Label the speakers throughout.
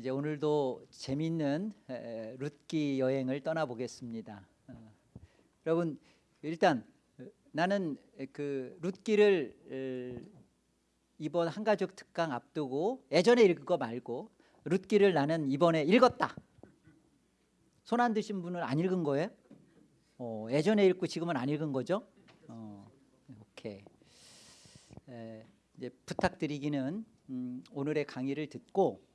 Speaker 1: 이제 오늘도 에, 룻기 여행을 떠나보겠습니다. 어, 여러분 일단 어, 나는 그 룻기를 에, 이번 한가족 특강 앞두고 예전에 읽은 거 말고 룻기를 나는 이번에 읽었다. 손 안 드신 분은 안 읽은 거예요? 어, 예전에 읽고 지금은 안 읽은 거죠? 어, 오케이. 에, 이제 부탁드리기는 음, 오늘의 강의를 듣고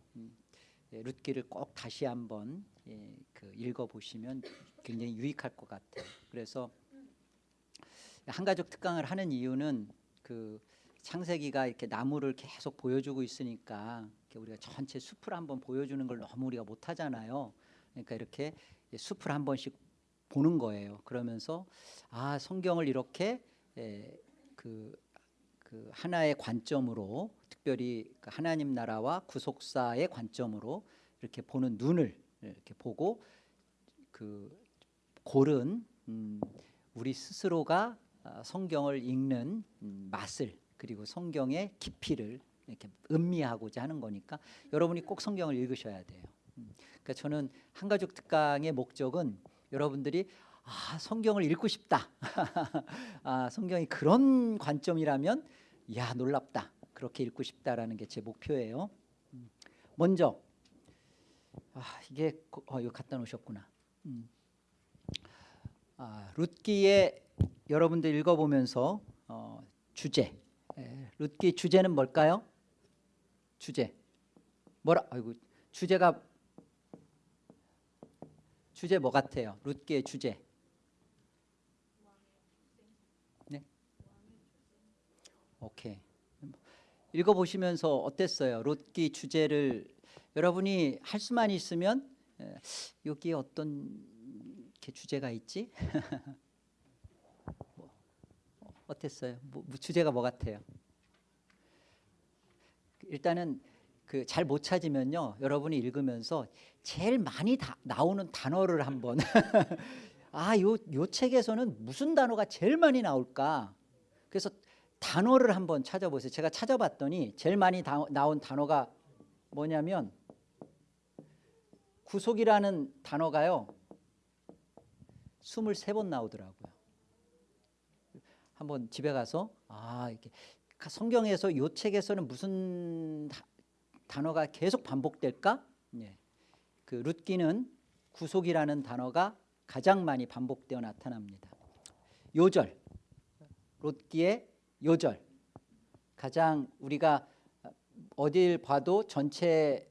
Speaker 1: 룻기를 꼭 다시 한번 예, 그 읽어보시면 굉장히 유익할 것 같아요. 그래서 한가족 특강을 하는 이유는 그 창세기가 이렇게 나무를 계속 보여주고 있으니까 우리가 전체 숲을 한번 보여주는 걸 너무 우리가 못하잖아요. 그러니까 이렇게 숲을 한 번씩 보는 거예요. 그러면서 아 성경을 이렇게 예, 그, 그 하나의 관점으로 특별히 그 하나님 나라와 구속사의 관점으로 이렇게 보는 눈을 이렇게 보고 그 고른 음, 우리 스스로가 아, 성경을 읽는 음, 맛을 그리고 성경의 깊이를 이렇게 음미하고자 하는 거니까 여러분이 꼭 성경을 읽으셔야 돼요. 음, 그러니까 저는 한가족 특강의 목적은 여러분들이 아 성경을 읽고 싶다. 아 성경이 그런 관점이라면 야 놀랍다. 그렇게 읽고 싶다라는 게 제 목표예요. 음, 먼저 아 이게 어, 이거 갖다 놓으셨구나. 음. 아, 룻기에 여러분들 읽어보면서 어, 주제 에, 룻기 주제는 뭘까요? 주제 뭐라 아이고 주제가 주제 뭐 같아요? 룻기의 주제 네 오케이 읽어보시면서 어땠어요? 룻기 주제를 여러분이 할 수만 있으면 에, 여기에 어떤 주제가 있지? 뭐, 어땠어요? 뭐, 뭐 주제가 뭐 같아요? 일단은 그 잘 못 찾으면요 여러분이 읽으면서 제일 많이 다, 나오는 단어를 한번 아요 요 책에서는 무슨 단어가 제일 많이 나올까 그래서 단어를 한번 찾아보세요 제가 찾아봤더니 제일 많이 다, 나온 단어가 뭐냐면 구속이라는 단어가요 23번 나오더라고요 한번 집에 가서 아 이렇게 성경에서 요 책에서는 무슨 단어가 계속 반복될까? 예. 그 룻기는 구속이라는 단어가 가장 많이 반복되어 나타납니다. 요절, 룻기의 요절 가장 우리가 어딜 봐도 전체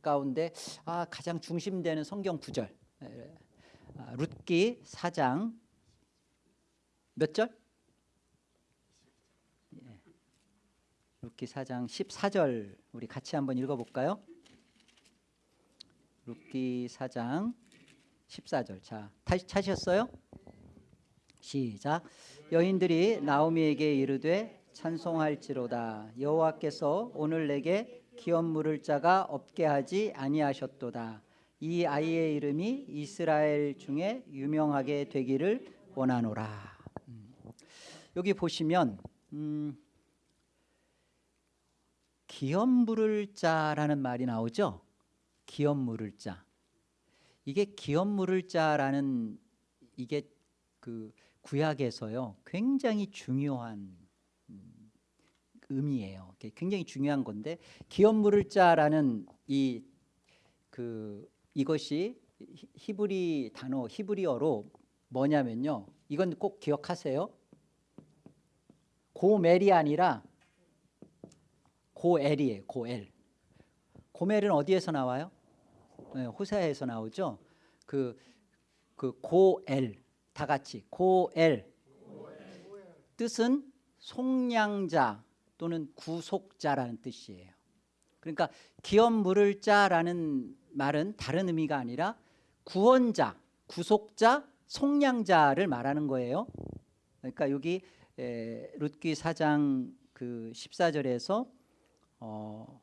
Speaker 1: 가운데 아, 가장 중심되는 성경 구절 아, 룻기 4장 몇 절? 룻기 4장 14절 우리 같이 한번 읽어볼까요? 룻기 4장 14절 자 찾으셨어요? 시작 여인들이 나오미에게 이르되 찬송할지로다 여호와께서 오늘 내게 기업 물을 자가 없게 하지 아니하셨도다 이 아이의 이름이 이스라엘 중에 유명하게 되기를 원하노라 음. 여기 보시면 음, 기업 물을 자라는 말이 나오죠. 기업 물을 자. 이게 기업 물을 자라는 이게 그 구약에서요. 굉장히 중요한 음, 의미예요. 굉장히 중요한 건데 기업 물을 자라는 이 그 이것이 히브리 단어 히브리어로 뭐냐면요. 이건 꼭 기억하세요. 고멜이 아니라 고엘이에요. 고엘. 고멜은 어디에서 나와요? 네, 호세아에서 나오죠. 그, 그 고엘 다 같이 고엘 뜻은 속량자 또는 구속자라는 뜻이에요. 그러니까 기업 물을 자라는 말은 다른 의미가 아니라 구원자, 구속자, 속량자를 말하는 거예요. 그러니까 여기 에, 룻기 4장 그 14절에서 어,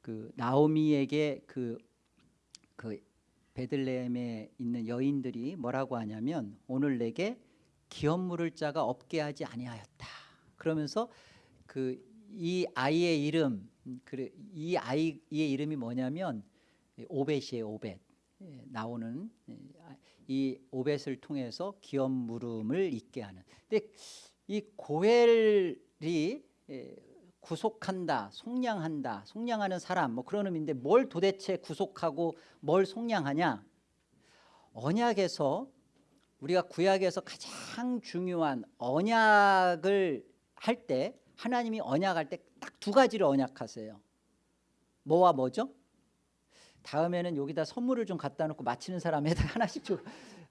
Speaker 1: 그 나오미에게 그, 그 베들레헴에 있는 여인들이 뭐라고 하냐면 오늘 내게 기업 물을 자가 없게 하지 아니하였다. 그러면서 그 이 아이의 이름 그이 아이의 이름이 뭐냐면 오벳이에요 오벳 예, 나오는 예, 아, 이 오벳을 통해서 기업 물음을 있게 하는 근데 이 고엘이 예, 구속한다 속량한다 속량하는 사람 뭐 그런 의미인데 뭘 도대체 구속하고 뭘 속량하냐 언약에서 우리가 구약에서 가장 중요한 언약을 할 때 하나님이 언약할 때 딱 두 가지를 언약하세요 뭐와 뭐죠? 다음에는 여기다 선물을 좀 갖다 놓고 마치는 사람에다 하나씩 줘.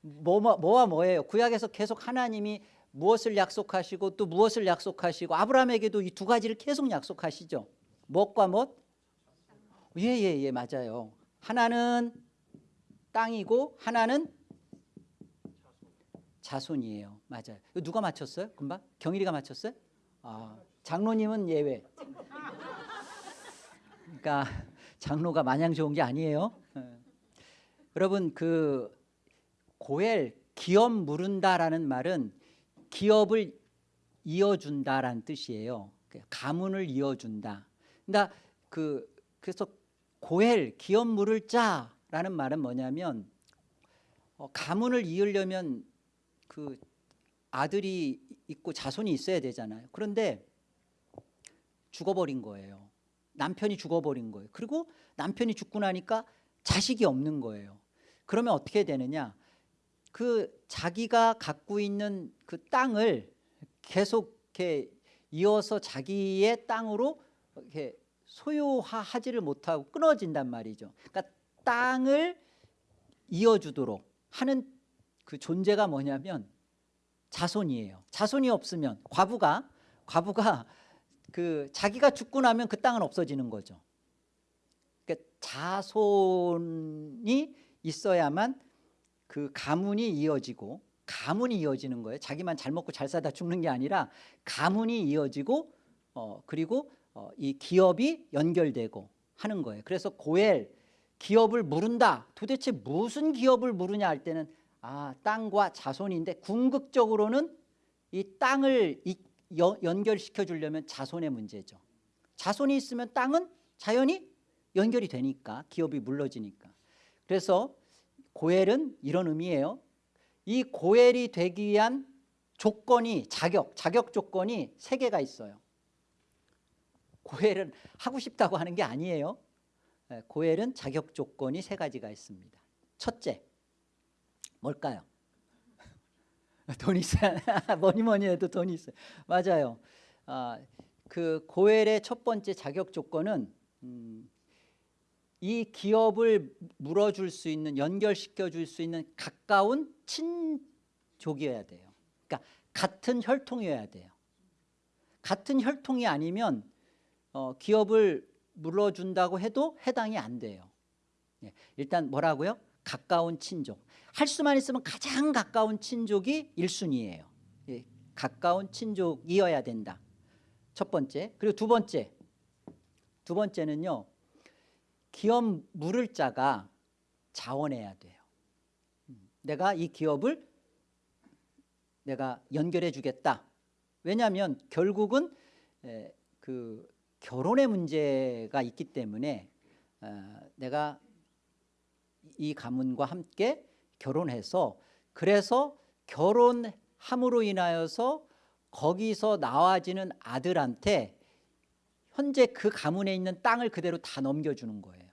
Speaker 1: 뭐, 뭐, 뭐와 뭐예요? 구약에서 계속 하나님이 무엇을 약속하시고 또 무엇을 약속하시고 아브라함에게도 이 두 가지를 계속 약속하시죠. 무엇과 무엇? 예예예 예, 맞아요. 하나는 땅이고 하나는 자손이에요. 맞아요. 누가 맞췄어요? 금방 경일이가 맞췄어요? 아 장로님은 예외. 그러니까 장로가 마냥 좋은 게 아니에요. 예. 여러분 그 고엘 기업 물은다라는 말은 기업을 이어준다라는 뜻이에요. 그 가문을 이어준다. 그러니까 그 그래서 고엘 기업 물을 자라는 말은 뭐냐면 어, 가문을 이으려면 그 아들이 있고 자손이 있어야 되잖아요. 그런데 죽어버린 거예요. 남편이 죽어버린 거예요. 그리고 남편이 죽고 나니까 자식이 없는 거예요. 그러면 어떻게 되느냐? 그 자기가 갖고 있는 그 땅을 계속 이렇게 이어서 자기의 땅으로 이렇게 소유하지를 못하고 끊어진단 말이죠. 그러니까 땅을 이어주도록 하는 그 존재가 뭐냐면 자손이에요. 자손이 없으면 과부가 과부가 그 자기가 죽고 나면 그 땅은 없어지는 거죠. 그러니까 자손이 있어야만 그 가문이 이어지고 가문이 이어지는 거예요. 자기만 잘 먹고 잘 살다 죽는 게 아니라 가문이 이어지고 어 그리고 어, 이 기업이 연결되고 하는 거예요. 그래서 고엘 기업을 물은다. 도대체 무슨 기업을 물으냐 할 때는 아 땅과 자손인데 궁극적으로는 이 땅을 이, 여, 연결시켜 주려면 자손의 문제죠. 자손이 있으면 땅은 자연히 연결이 되니까 기업이 물러지니까. 그래서 고엘은 이런 의미예요. 이 고엘이 되기 위한 조건이 자격, 자격 조건이 세 개가 있어요. 고엘은 하고 싶다고 하는 게 아니에요. 예, 고엘은 자격 조건이 세 가지가 있습니다. 첫째, 뭘까요? 돈 있어야 뭐니 뭐니 해도 돈이 있어요. 맞아요. 아, 그 고엘의 첫 번째 자격 조건은 음, 이 기업을 물어줄 수 있는 연결시켜 줄 수 있는 가까운 친족이어야 돼요. 그러니까 같은 혈통이어야 돼요. 같은 혈통이 아니면 어, 기업을 물어준다고 해도 해당이 안 돼요. 예, 일단 뭐라고요? 가까운 친족. 할 수만 있으면 가장 가까운 친족이 1순위예요. 예, 가까운 친족이어야 된다. 첫 번째. 그리고 두 번째. 두 번째는요. 기업 물을 자가 자원해야 돼요. 음, 내가 이 기업을 내가 연결해 주겠다. 왜냐하면 결국은 에, 그 결혼의 문제가 있기 때문에 어, 내가 이 가문과 함께 결혼해서 그래서 결혼함으로 인하여서 거기서 나와지는 아들한테 현재 그 가문에 있는 땅을 그대로 다 넘겨주는 거예요.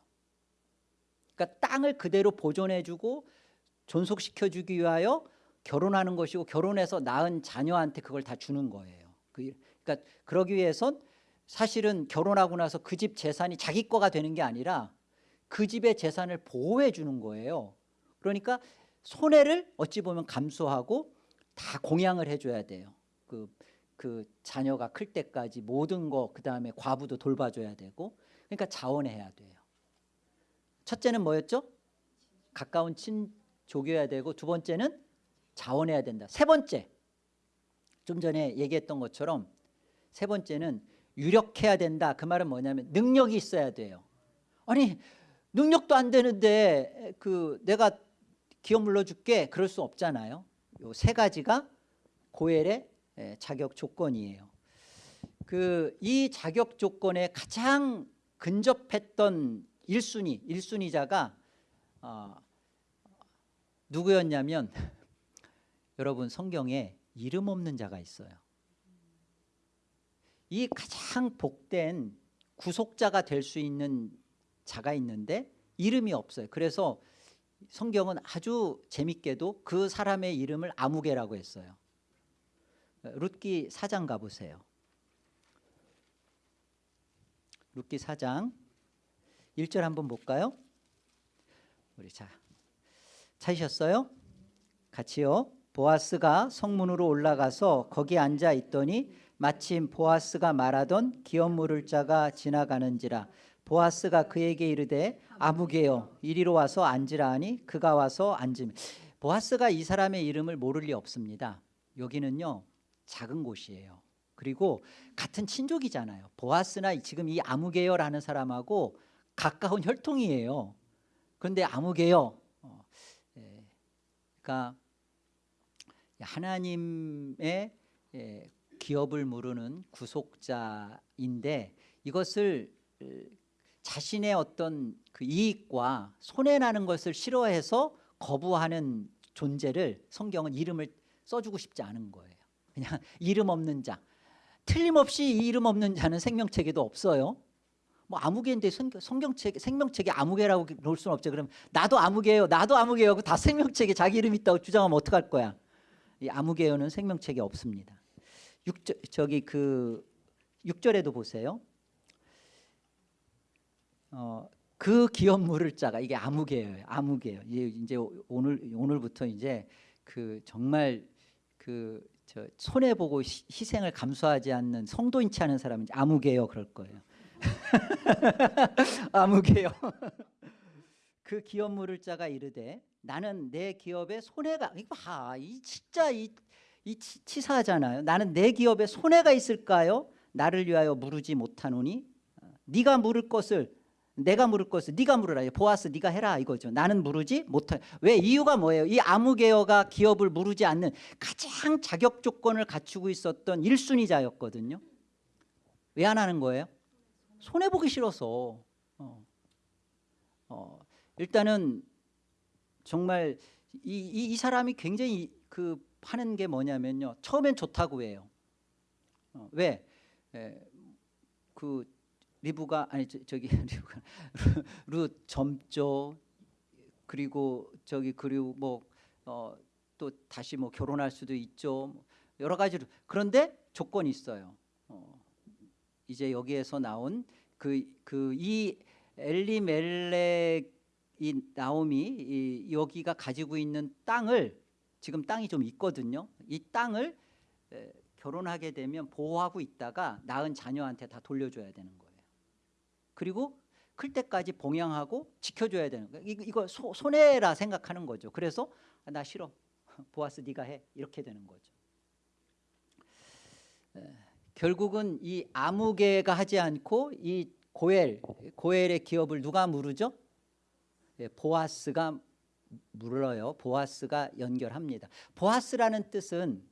Speaker 1: 그러니까 땅을 그대로 보존해주고 존속시켜주기 위하여 결혼하는 것이고 결혼해서 낳은 자녀한테 그걸 다 주는 거예요. 그 그러니까 그러기 위해선 사실은 결혼하고 나서 그 집 재산이 자기 거가 되는 게 아니라 그 집의 재산을 보호해 주는 거예요. 그러니까 손해를 어찌 보면 감수하고 다 공양을 해줘야 돼요. 그, 그 자녀가 클 때까지 모든 거 그 다음에 과부도 돌봐줘야 되고 그러니까 자원해야 돼요. 첫째는 뭐였죠? 가까운 친족이어야 되고 두 번째는 자원해야 된다. 세 번째 좀 전에 얘기했던 것처럼 세 번째는 유력해야 된다. 그 말은 뭐냐면 능력이 있어야 돼요. 아니 능력도 안 되는데 그 내가 기업 물러줄게 그럴 수 없잖아요. 요 세 가지가 고엘의 자격 조건이에요. 그 이 자격 조건에 가장 근접했던 일순위 일순위자가 어, 누구였냐면 여러분 성경에 이름 없는 자가 있어요. 이 가장 복된 구속자가 될 수 있는 자가 있는데 이름이 없어요. 그래서 성경은 아주 재밌게도 그 사람의 이름을 아무개라고 했어요. 룻기 4장 가보세요. 룻기 4장 1절 한번 볼까요? 우리 자 찾으셨어요? 같이요. 보아스가 성문으로 올라가서 거기 앉아 있더니 마침 보아스가 말하던 기업 물을 자가 지나가는지라 보아스가 그에게 이르되 아무개여 이리로 와서 앉으라 하니 그가 와서 앉으며 보아스가 이 사람의 이름을 모를 리 없습니다. 여기는요 작은 곳이에요. 그리고 같은 친족이잖아요. 보아스나 지금 이 아무개여라는 사람하고 가까운 혈통이에요. 그런데 아무개여, 어, 예, 그러니까 하나님의 예, 기업을 물으는 구속자인데 이것을 어, 자신의 어떤 그 이익과 손해 나는 것을 싫어해서 거부하는 존재를 성경은 이름을 써주고 싶지 않은 거예요. 그냥 이름 없는 자. 틀림없이 이 이름 없는 자는 생명책에도 없어요. 뭐 아무개인데 성경책 생명책에 아무개라고 놓을 수는 없죠. 그럼 나도 아무개요, 나도 아무개요. 다 생명책에 자기 이름 있다고 주장하면 어떡할 거야? 이 아무개요는 생명책에 없습니다. 6절 저기 그 6절에도 보세요. 어, 그 기업 물을 자가 이게 아무개예요. 아무개요. 이제 오늘 오늘부터 이제 그 정말 그저 손해 보고 희생을 감수하지 않는 성도인치 않은 사람은 아무개요 그럴 거예요. 아무개요. 그 기업 물을 자가 이르되 나는 내 기업에 손해가 봐, 이 진짜 이, 이 치, 사하잖아요. 나는 내 기업에 손해가 있을까요? 나를 위하여 물으지 못하노니? 네가 물을 것을 내가 물을 것을 네가 물으라. 보아스 네가 해라 이거죠. 나는 물으지 못해 왜? 이유가 뭐예요? 이 아무개어가 기업을 물으지 않는 가장 자격 조건을 갖추고 있었던 1순위자였거든요. 왜 안 하는 거예요 손해 보기 싫어서 어. 어. 일단은 정말 이, 이, 이, 사람이 굉장히 그 하는 게 뭐냐면요 처음엔 좋다고 해요 어. 왜? 에, 그 리브가 아니 저, 기 리브가 루 점조 그리고 저기 그리고 뭐또 어, 다시 뭐 결혼할 수도 있죠 여러 가지로 그런데 조건이 있어요 어, 이제 여기에서 나온 그 그 이 엘리멜렉 이 나옴이 이 여기가 가지고 있는 땅을 지금 땅이 좀 있거든요 이 땅을 에, 결혼하게 되면 보호하고 있다가 낳은 자녀한테 다 돌려줘야 되는 거예요 그리고 클 때까지 봉양하고 지켜줘야 되는 거예요. 이거, 이거 소, 손해라 생각하는 거죠. 그래서 아, 나 싫어. 보아스 네가 해. 이렇게 되는 거죠. 에, 결국은 이 아무개가 하지 않고 이 고엘, 고엘의 기업을 누가 물으죠? 예, 보아스가 물어요. 보아스가 연결합니다. 보아스라는 뜻은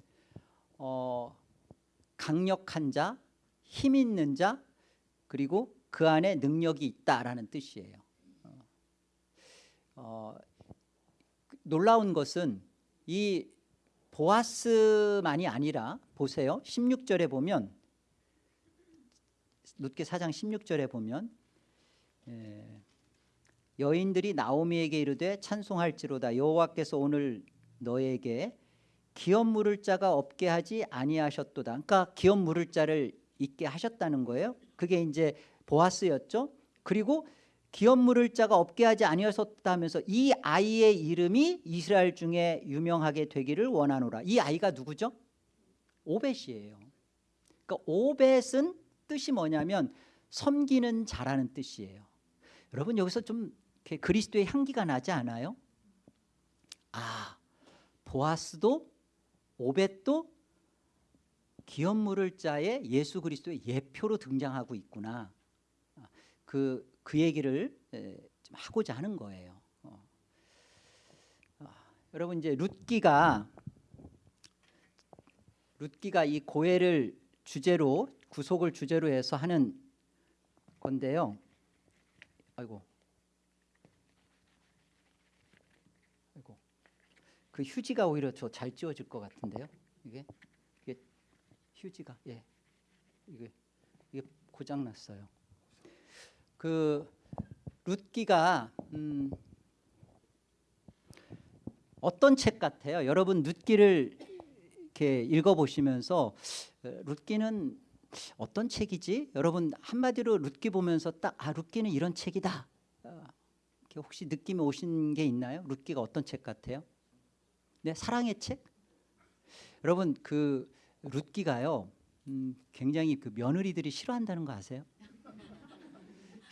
Speaker 1: 어, 강력한 자, 힘 있는 자, 그리고 그 안에 능력이 있다라는 뜻이에요. 어, 어, 놀라운 것은 이 보아스만이 아니라 보세요. 16절에 보면 룻게 4장 16절에 보면 예, 여인들이 나오미에게 이르되 찬송할지로다 여호와께서 오늘 너에게 기업 물을 자가 없게 하지 아니하셨도다. 그러니까 기업 물을 자를 있게 하셨다는 거예요. 그게 이제 보아스였죠. 그리고 기업 물을 자가 없게 하지 아니었다 하면서 이 아이의 이름이 이스라엘 중에 유명하게 되기를 원하노라. 이 아이가 누구죠? 오벳이에요. 그러니까 오벳은 뜻이 뭐냐면 섬기는 자라는 뜻이에요. 여러분 여기서 좀 그리스도의 향기가 나지 않아요? 아, 보아스도 오벳도 기업 물을 자의 예수 그리스도의 예표로 등장하고 있구나. 그, 그 얘기를 좀 하고자 하는 거예요. 어. 아, 여러분 이제 룻기가 룻기가 이 고해를 주제로 구속을 주제로 해서 하는 건데요. 아이고. 아이고. 그 휴지가 오히려 저 잘 찌워질 것 같은데요. 이게 이게 휴지가 예. 이게 이게 고장 났어요. 그 룻기가 음, 어떤 책 같아요? 여러분 룻기를 이렇게 읽어보시면서 어, 룻기는 어떤 책이지? 여러분 한마디로 룻기 보면서 딱 아 룻기는 이런 책이다. 어, 이렇게 혹시 느낌이 오신 게 있나요? 룻기가 어떤 책 같아요? 네, 사랑의 책. 여러분 그 룻기가요, 음, 굉장히 그 며느리들이 싫어한다는 거 아세요?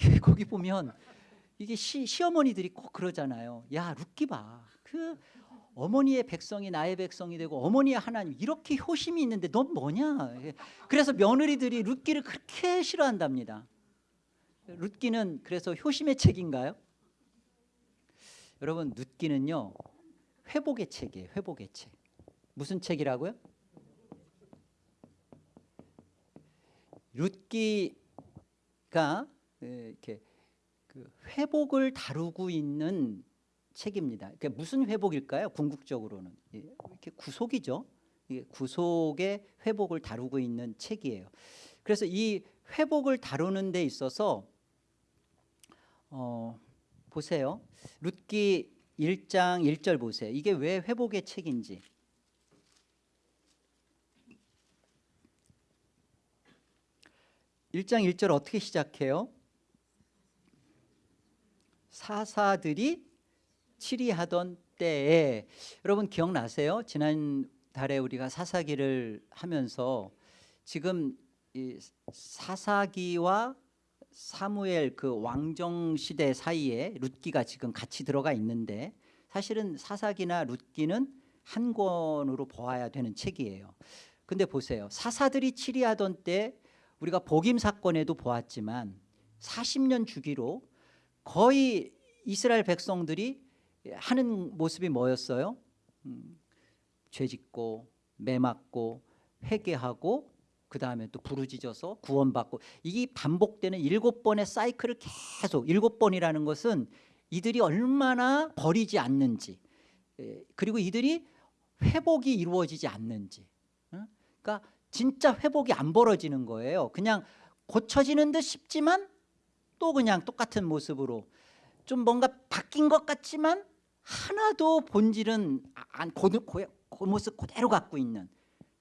Speaker 1: 거기 보면 이게 시, 시어머니들이 꼭 그러잖아요. 야 룻기 봐. 그 어머니의 백성이 나의 백성이 되고 어머니의 하나님 이렇게 효심이 있는데 넌 뭐냐? 그래서 며느리들이 룻기를 그렇게 싫어한답니다. 룻기는 그래서 효심의 책인가요? 여러분 룻기는요 회복의 책이에요. 회복의 책. 무슨 책이라고요? 룻기가 이렇게 그 회복을 다루고 있는 책입니다. 그러니까 무슨 회복일까요? 궁극적으로는 예, 이렇게 구속이죠. 구속의 회복을 다루고 있는 책이에요. 그래서 이 회복을 다루는 데 있어서 어, 보세요. 룻기 1장 1절 보세요. 이게 왜 회복의 책인지. 일장 1절 어떻게 시작해요? 사사들이 치리하던 때에 여러분 기억나세요? 지난 달에 우리가 사사기를 하면서 지금 이 사사기와 사무엘 그 왕정 시대 사이에 룻기가 지금 같이 들어가 있는데 사실은 사사기나 룻기는 한 권으로 보아야 되는 책이에요. 근데 보세요. 사사들이 치리하던 때 우리가 복임 사건에도 보았지만 40년 주기로 거의 이스라엘 백성들이 하는 모습이 뭐였어요? 음, 죄짓고 매맞고 회개하고 그 다음에 또 부르짖어서 구원받고. 이게 반복되는 일곱 번의 사이클을 계속 일곱 번이라는 것은 이들이 얼마나 버리지 않는지 예, 그리고 이들이 회복이 이루어지지 않는지 그러니까 진짜 회복이 안 벌어지는 거예요. 그냥 고쳐지는 듯 싶지만 또 그냥 똑같은 모습으로 좀 뭔가 바뀐 것 같지만 하나도 본질은 안, 그, 그, 그 모습 그대로 갖고 있는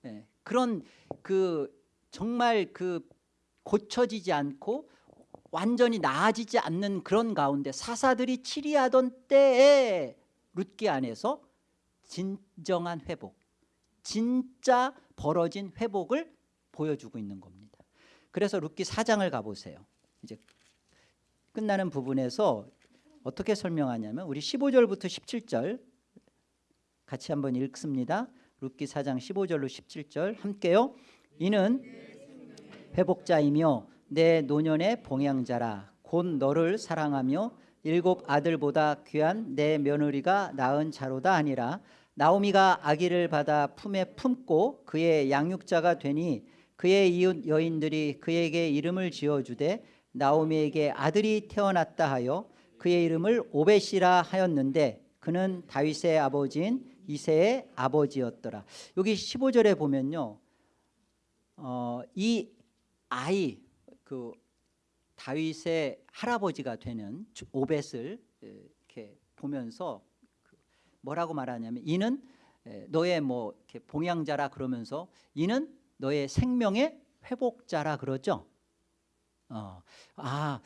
Speaker 1: 예, 그런 그 정말 그 고쳐지지 않고 완전히 나아지지 않는 그런 가운데 사사들이 치리하던 때에 룻기 안에서 진정한 회복 진짜 벌어진 회복을 보여주고 있는 겁니다. 그래서 룻기 4장을 가보세요. 이제 끝나는 부분에서 어떻게 설명하냐면 우리 15절부터 17절 같이 한번 읽습니다. 룻기 4장 15절로 17절 함께요. 이는 회복자이며 내 노년의 봉양자라. 곧 너를 사랑하며 일곱 아들보다 귀한 내 며느리가 낳은 자로다 아니라. 나오미가 아기를 받아 품에 품고 그의 양육자가 되니 그의 이웃 여인들이 그에게 이름을 지어주되 나오미에게 아들이 태어났다 하여 그의 이름을 오벳이라 하였는데 그는 다윗의 아버지인 이세의 아버지였더라 여기 15절에 보면요 어, 이 아이 그 다윗의 할아버지가 되는 오벳을 이렇게 보면서 그 뭐라고 말하냐면 이는 너의 뭐 이렇게 봉양자라 그러면서 이는 너의 생명의 회복자라 그러죠. 어, 아,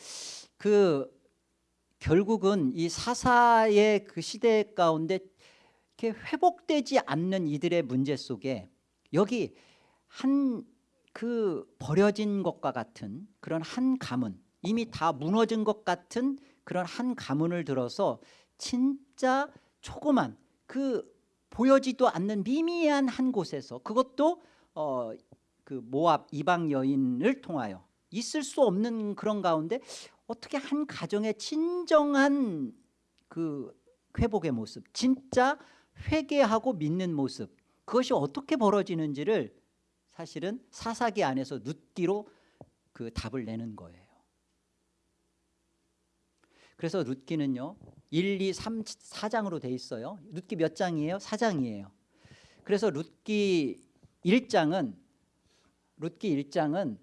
Speaker 1: 그 결국은 이 사사의 그 시대 가운데 이렇게 회복되지 않는 이들의 문제 속에 여기 한 그 버려진 것과 같은 그런 한 가문 이미 다 무너진 것 같은 그런 한 가문을 들어서 진짜 조그만 그 보여지도 않는 미미한 한 곳에서 그것도 어, 그 모압 이방 여인을 통하여 있을 수 없는 그런 가운데 어떻게 한 가정의 진정한 그 회복의 모습 진짜 회개하고 믿는 모습 그것이 어떻게 벌어지는지를 사실은 사사기 안에서 눕기로 그 답을 내는 거예요. 그래서 룻기는요. 1, 2, 3, 4장으로 돼 있어요. 룻기 몇 장이에요? 4장이에요. 그래서 룻기 1장은 룻기 1장은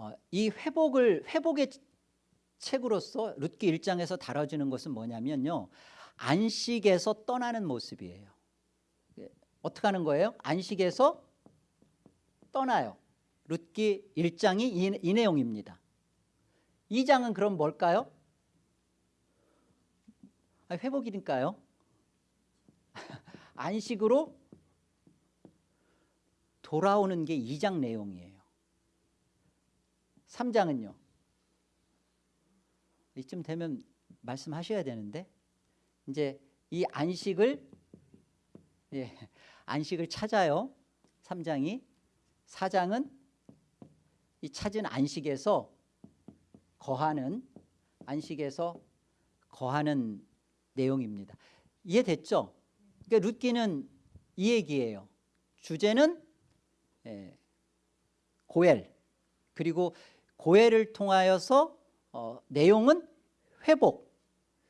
Speaker 1: 어, 이 회복을 회복의 책으로서 룻기 1장에서 다뤄지는 것은 뭐냐면요. 안식에서 떠나는 모습이에요. 예, 어떻게 하는 거예요? 안식에서 떠나요. 룻기 1장이 이, 이 내용입니다. 2장은 그럼 뭘까요? 아, 회복이니까요. 안식으로 돌아오는 게 2장 내용이에요. 3장은요. 이쯤 되면 말씀하셔야 되는데 이제 이 안식을 예, 안식을 찾아요. 3장이 4장은 이 찾은 안식에서 거하는 안식에서 거하는 내용입니다. 이해됐죠? 그러니까 룻기는 이 얘기예요. 주제는 예, 고엘 그리고 고엘을 통하여서 어, 내용은 회복.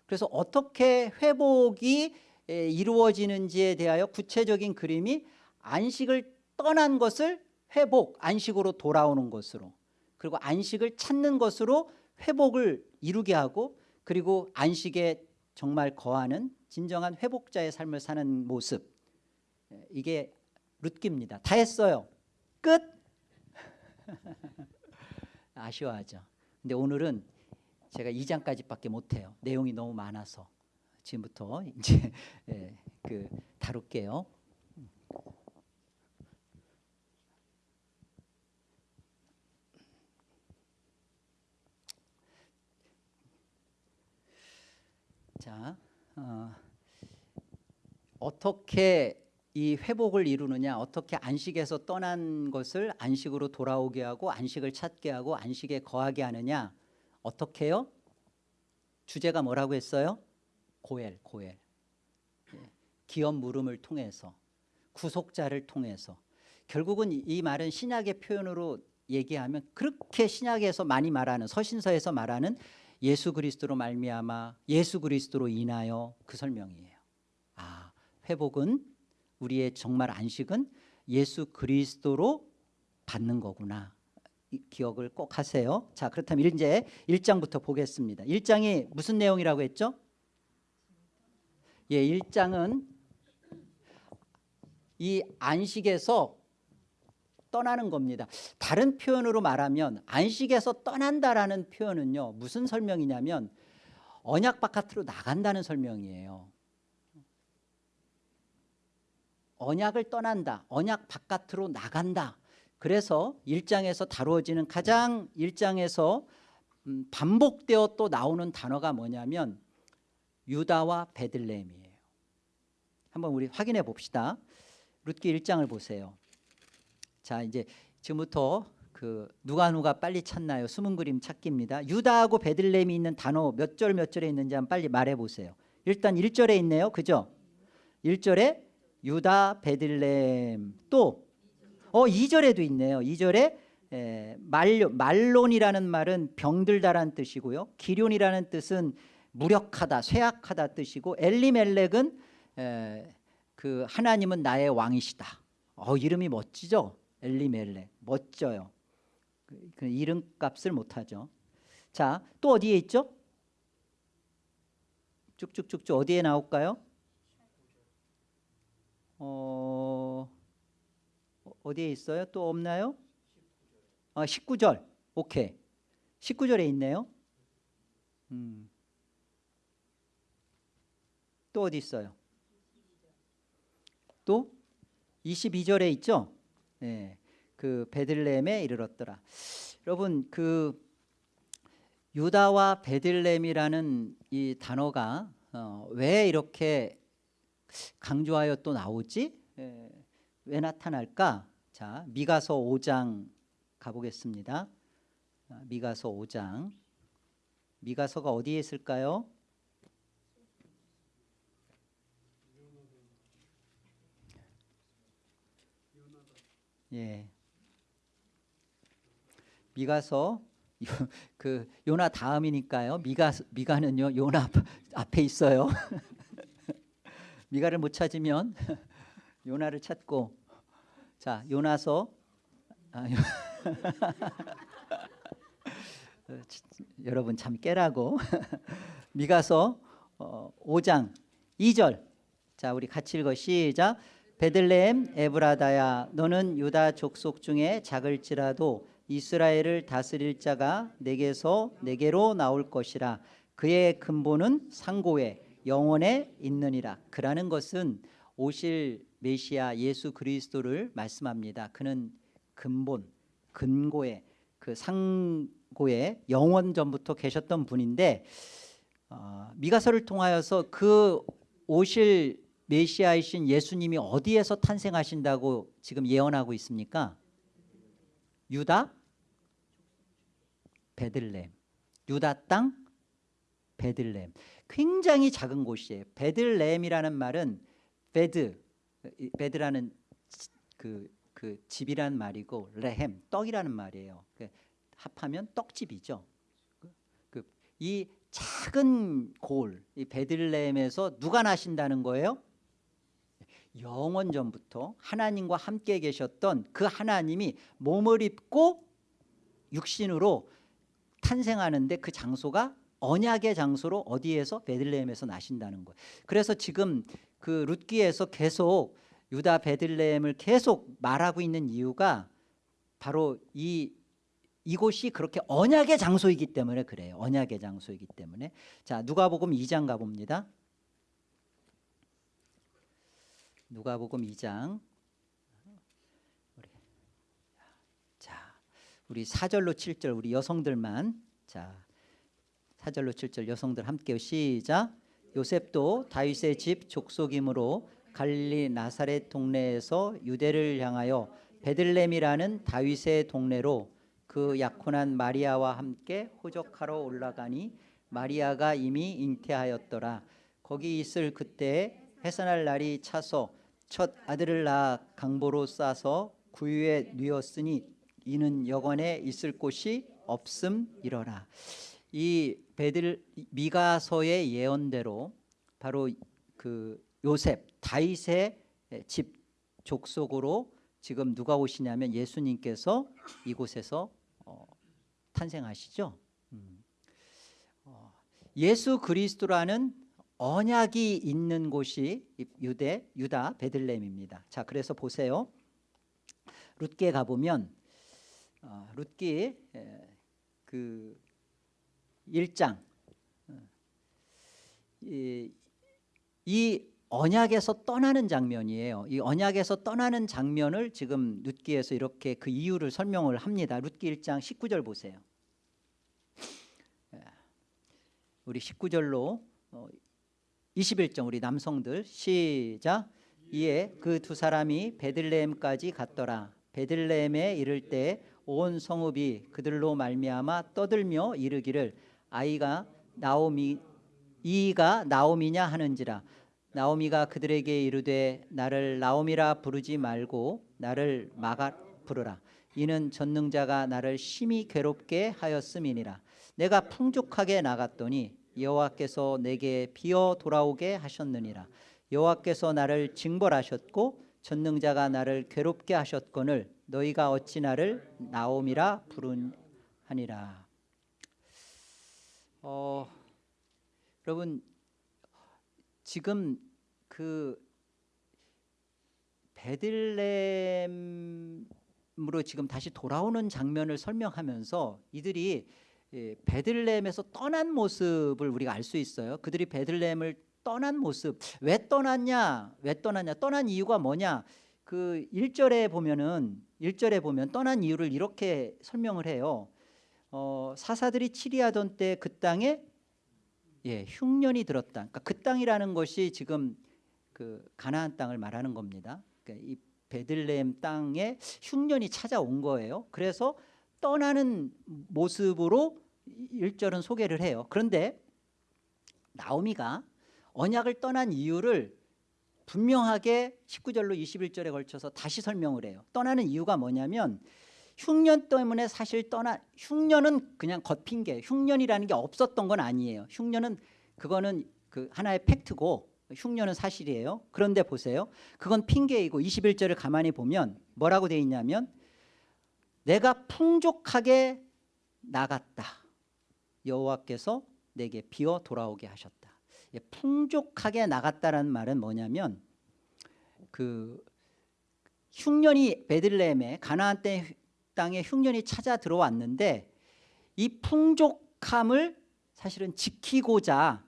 Speaker 1: 그래서 어떻게 회복이 에, 이루어지는지에 대하여 구체적인 그림이 안식을 떠난 것을 회복, 안식으로 돌아오는 것으로 그리고 안식을 찾는 것으로 회복을 이루게 하고 그리고 안식에 정말 거하는 진정한 회복자의 삶을 사는 모습 에, 이게 룻기입니다. 다 했어요. 끝. 아쉬워하죠. 근데 오늘은 제가 2장까지밖에 못해요. 내용이 너무 많아서 지금부터 이제 예, 그 다룰게요. 자, 어, 어떻게 이 회복을 이루느냐 어떻게 안식에서 떠난 것을 안식으로 돌아오게 하고 안식을 찾게 하고 안식에 거하게 하느냐 어떻게요? 주제가 뭐라고 했어요? 고엘 고엘 예, 기업 물음을 통해서 구속자를 통해서 결국은 이- 이 말은 신약의 표현으로 얘기하면 그렇게 신약에서 많이 말하는 서신서에서 말하는 예수 그리스도로 말미암아 예수 그리스도로 인하여 그 설명이에요. 아 회복은 우리의 정말 안식은 예수 그리스도로 받는 거구나. 이 기억을 꼭 하세요. 자, 그렇다면 이제 1장부터 보겠습니다. 1장이 무슨 내용이라고 했죠? 예, 1장은 이 안식에서 떠나는 겁니다. 다른 표현으로 말하면 안식에서 떠난다라는 표현은요. 무슨 설명이냐면 언약 바깥으로 나간다는 설명이에요. 언약을 떠난다. 언약 바깥으로 나간다. 그래서 1장에서 다루어지는 가장 1장에서 음, 반복되어 또 나오는 단어가 뭐냐면 유다와 베들레헴이에요. 한번 우리 확인해 봅시다. 룻기 1장을 보세요. 자, 이제 지금부터 그 누가 누가 빨리 찾나요? 숨은 그림 찾기입니다. 유다하고 베들레헴이 있는 단어 몇 절 몇 절에 있는지 한번 빨리 말해 보세요. 일단 1절에 있네요. 그죠? 1절에 유다 베들레헴 또 어, 2절에도 있네요. 2절에 에, 말론, 말론이라는 말은 병들다라는 뜻이고요. 기련이라는 뜻은 무력하다, 쇠약하다 뜻이고 엘리멜렉은 에, 그 하나님은 나의 왕이시다. 어, 이름이 멋지죠? 엘리멜렉 멋져요. 그, 그 이름값을 못하죠. 자, 또 어디에 있죠? 쭉쭉쭉쭉 어디에 나올까요? 어, 어디에 있어요? 또 없나요? 아, 19절. 오케이. 19절에 있네요. 음. 또 어디 있어요? 또 22절에 있죠? 네. 그 베들레헴에 이르렀더라. 여러분 그 유다와 베들레헴이라는 이 단어가 어, 왜 이렇게 강조하여 또 나오지? 예, 왜 나타날까? 자, 미가서 5장 가보겠습니다. 아, 미가서 5장. 미가서가 어디에 있을까요? 예. 미가서 요- 그 요나 다음이니까요. 미가 미가는요 요나 앞- 앞에 있어요. 미가를 못 찾으면 요나를 찾고. 자 요나서 아, 요- 여러분 참 깨라고. 미가서 어, 5장 2절. 자 우리 같이 읽어. 시작. 베들레헴 에브라다야 너는 유다 족속 중에 작을지라도 이스라엘을 다스릴 자가 내게서 내게로 나올 것이라. 그의 근본은 상고에 영원에 있느니라. 그라는 것은 오실 메시아 예수 그리스도를 말씀합니다. 그는 근본 근고에 그 상고에 영원 전부터 계셨던 분인데 어, 미가서를 통하여서 그 오실 메시아이신 예수님이 어디에서 탄생하신다고 지금 예언하고 있습니까? 유다? 베들레헴. 유다 땅? 베들레헴 굉장히 작은 곳이에요. 베들레헴이라는 말은 베드 이 베드라는 그, 그 집이라는 말이고 레헴 떡이라는 말이에요. 그 합하면 떡집이죠. 그, 그, 이 작은 골, 이 베들레헴에서 누가 나신다는 거예요? 영원 전부터 하나님과 함께 계셨던 그 하나님이 몸을 입고 육신으로 탄생하는데 그 장소가 언약의 장소로 어디에서 베들레헴에서 나신다는 거예요. 그래서 지금 그 룻기에서 계속 유다 베들레헴을 계속 말하고 있는 이유가 바로 이 이곳이 그렇게 언약의 장소이기 때문에 그래요. 언약의 장소이기 때문에. 자, 누가복음 2장 가 봅니다. 누가복음 2장. 우리 자, 우리 4절로 7절 우리 여성들만 자. 4절로 7절 여성들 함께 시작. 요셉도 다윗의 집 족속이므로 갈릴리 나사렛 동네에서 유대를 향하여 베들렘이라는 다윗의 동네로 그 약혼한 마리아와 함께 호적하러 올라가니 마리아가 이미 잉태하였더라. 거기 있을 그때 해산할 날이 차서 첫 아들을 낳아 강보로 싸서 구유에 뉘었으니 이는 여관에 있을 곳이 없음 이러라. 이 베들 미가서의 예언대로 바로 그 요셉 다윗의 집 족속으로 지금 누가 오시냐면 예수님께서 이곳에서 어, 탄생하시죠. 음. 어, 예수 그리스도라는 언약이 있는 곳이 유대 유다 베들레헴입니다. 자, 그래서 보세요. 룻기에 가 보면 어, 룻기 에, 그 1장 이, 이 언약에서 떠나는 장면이에요. 이 언약에서 떠나는 장면을 지금 룻기에서 이렇게 그 이유를 설명을 합니다. 룻기 1장 19절 보세요. 예. 우리 19절로 21절 우리 남성들 시작 이에 그 두 사람이 베들레헴까지 갔더라. 베들레헴에 이를 때 온 성읍이 그들로 말미암아 떠들며 이르기를 아이가 나오미 이가 나오미냐 하는지라 나오미가 그들에게 이르되 나를 나오미라 부르지 말고 나를 마가 부르라. 이는 전능자가 나를 심히 괴롭게 하였음이니라. 내가 풍족하게 나갔더니 여호와께서 내게 비어 돌아오게 하셨느니라. 여호와께서 나를 징벌하셨고 전능자가 나를 괴롭게 하셨거늘 너희가 어찌 나를 나오미라 부르하니라 어, 여러분 지금 그 베들레헴으로 지금 다시 돌아오는 장면을 설명하면서 이들이 예, 베들레헴에서 떠난 모습을 우리가 알 수 있어요. 그들이 베들레헴을 떠난 모습 왜 떠났냐? 왜 떠났냐? 떠난 이유가 뭐냐? 그 1절에 보면은 1절에 보면 떠난 이유를 이렇게 설명을 해요. 어, 사사들이 치리하던 때 그 땅에 예, 흉년이 들었다. 그러니까 그 땅이라는 것이 지금 그 가나안 땅을 말하는 겁니다. 그러니까 이 베들레헴 땅에 흉년이 찾아온 거예요. 그래서 떠나는 모습으로 1절은 소개를 해요. 그런데 나오미가 언약을 떠난 이유를 분명하게 19절로 21절에 걸쳐서 다시 설명을 해요. 떠나는 이유가 뭐냐면 흉년 때문에 사실 떠나 흉년은 그냥 겉핑계. 흉년이라는 게 없었던 건 아니에요. 흉년은 그거는 그 하나의 팩트고 흉년은 사실이에요. 그런데 보세요. 그건 핑계이고 21절을 가만히 보면 뭐라고 돼 있냐면 내가 풍족하게 나갔다. 여호와께서 내게 비어 돌아오게 하셨다. 예, 풍족하게 나갔다라는 말은 뭐냐면 그 흉년이 베들레헴에 가나안 땅에 흉년이 찾아 들어왔는데 이 풍족함을 사실은 지키고자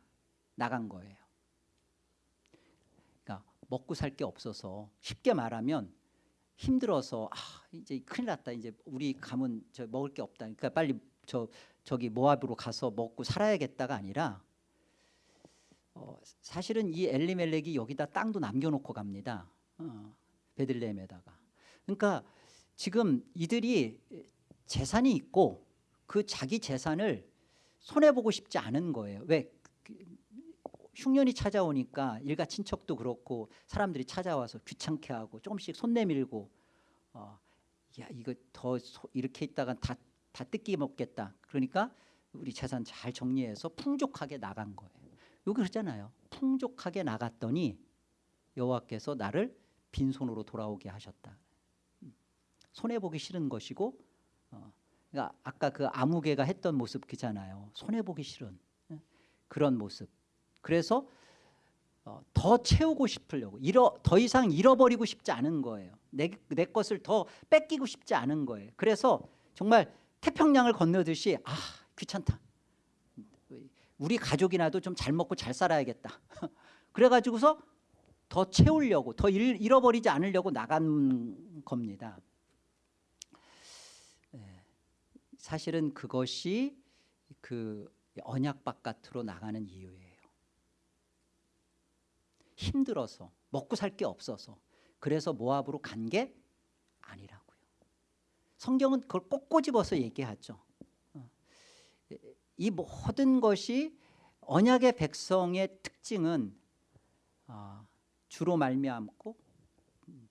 Speaker 1: 나간 거예요. 그러니까 먹고 살 게 없어서 쉽게 말하면 힘들어서 아 이제 큰일 났다. 이제 우리 가면 저 먹을 게 없다. 그러니까 빨리 저 저기 모압으로 가서 먹고 살아야겠다가 아니라 어, 사실은 이 엘리멜렉이 여기다 땅도 남겨놓고 갑니다. 어, 베들레헴에다가. 그러니까 지금 이들이 재산이 있고 그 자기 재산을 손해 보고 싶지 않은 거예요. 왜? 흉년이 찾아오니까 일가 친척도 그렇고 사람들이 찾아와서 귀찮게 하고 조금씩 손 내밀고 어, 야 이거 더 소, 이렇게 있다가 다, 다 뜯기 먹겠다. 그러니까 우리 재산 잘 정리해서 풍족하게 나간 거예요. 여기 그러잖아요. 풍족하게 나갔더니 여호와께서 나를 빈손으로 돌아오게 하셨다 손해보기 싫은 것이고 어, 그러니까 아까 그 아무개가 했던 모습 그잖아요. 손해보기 싫은 예? 그런 모습. 그래서 어, 더 채우고 싶으려고 잃어, 더 이상 잃어버리고 싶지 않은 거예요. 내, 내 것을 더 뺏기고 싶지 않은 거예요. 그래서 정말 태평양을 건너듯이 아 귀찮다. 우리 가족이나도 좀 잘 먹고 잘 살아야겠다. 그래가지고서 더 채우려고 더 잃, 잃어버리지 않으려고 나간 겁니다 예, 사실은 그것이 그 언약 바깥으로 나가는 이유예요 힘들어서 먹고 살 게 없어서 그래서 모압으로 간 게 아니라고요. 성경은 그걸 꼭 꼬집어서 얘기하죠. 어. 이 모든 것이 언약의 백성의 특징은 어, 주로 말미암고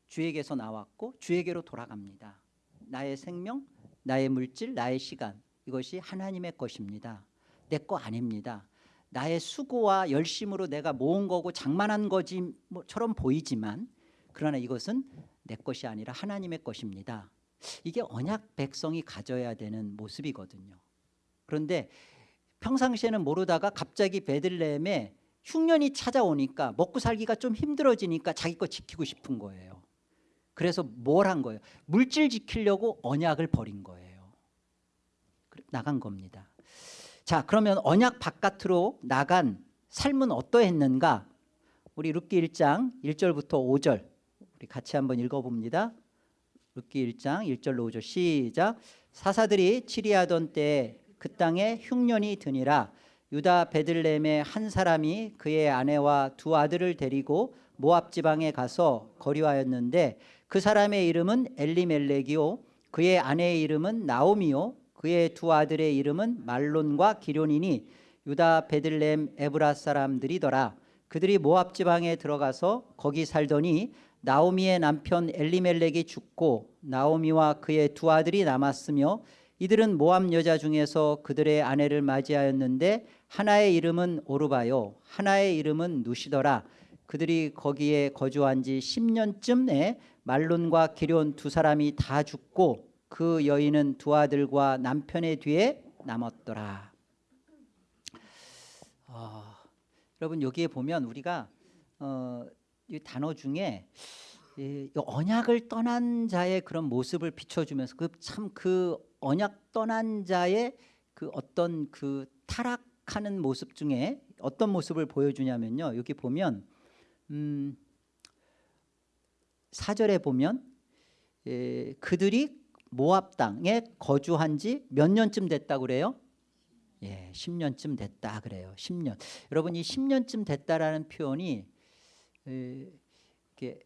Speaker 1: 주에게서 나왔고 주에게로 돌아갑니다. 나의 생명, 나의 물질, 나의 시간 이것이 하나님의 것입니다. 내 거 아닙니다. 나의 수고와 열심으로 내가 모은 거고 장만한 거지처럼 보이지만 그러나 이것은 내 것이 아니라 하나님의 것입니다. 이게 언약 백성이 가져야 되는 모습이거든요. 그런데 평상시에는 모르다가 갑자기 베들레헴에 흉년이 찾아오니까 먹고 살기가 좀 힘들어지니까 자기 거 지키고 싶은 거예요. 그래서 뭘 한 거예요? 물질 지키려고 언약을 버린 거예요. 나간 겁니다. 자 그러면 언약 바깥으로 나간 삶은 어떠했는가 우리 룻기 1장 1절부터 5절 우리 같이 한번 읽어봅니다 룻기 1장 1절로 5절 시작 사사들이 치리하던 때에 그 땅에 흉년이 드니라 유다 베들레헴의 한 사람이 그의 아내와 두 아들을 데리고 모압 지방에 가서 거류하였는데 그 사람의 이름은 엘리멜렉이요 그의 아내의 이름은 나오미요 그의 두 아들의 이름은 말론과 기련이니 유다 베들레헴 에브라 사람들이더라. 그들이 모압 지방에 들어가서 거기 살더니 나오미의 남편 엘리멜렉이 죽고 나오미와 그의 두 아들이 남았으며 이들은 모압 여자 중에서 그들의 아내를 맞이하였는데 하나의 이름은 오르바요 하나의 이름은 누시더라. 그들이 거기에 거주한 지 10년쯤에 말론과 기련 두 사람이 다 죽고 그 여인은 두 아들과 남편의 뒤에 남았더라. 어, 여러분 여기에 보면 우리가 어, 이 단어 중에 이 언약을 떠난 자의 그런 모습을 비춰주면서 그 참그 그 언약 떠난 자의 그 어떤 그 타락하는 모습 중에 어떤 모습을 보여주냐면요. 여기 보면 음, 4절에 보면 에, 그들이 모압 땅에 거주한 지 몇 년쯤 됐다 그래요? 예, 10년쯤 됐다 그래요. 10년. 여러분 이 10년쯤 됐다라는 표현이 에, 이게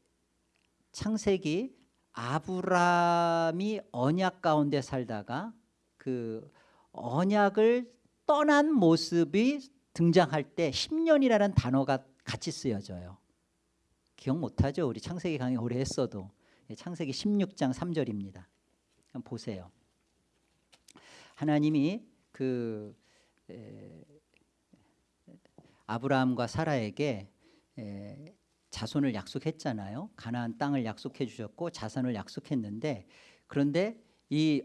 Speaker 1: 창세기 아브라함이 언약 가운데 살다가 그 언약을 떠난 모습이 등장할 때 10년이라는 단어가 같이 쓰여져요. 기억 못하죠? 우리 창세기 강의 오래 했어도 예, 창세기 16장 3절입니다. 한번 보세요. 하나님이 그 에, 아브라함과 사라에게 에, 자손을 약속했잖아요. 가나안 땅을 약속해 주셨고 자손을 약속했는데 그런데 이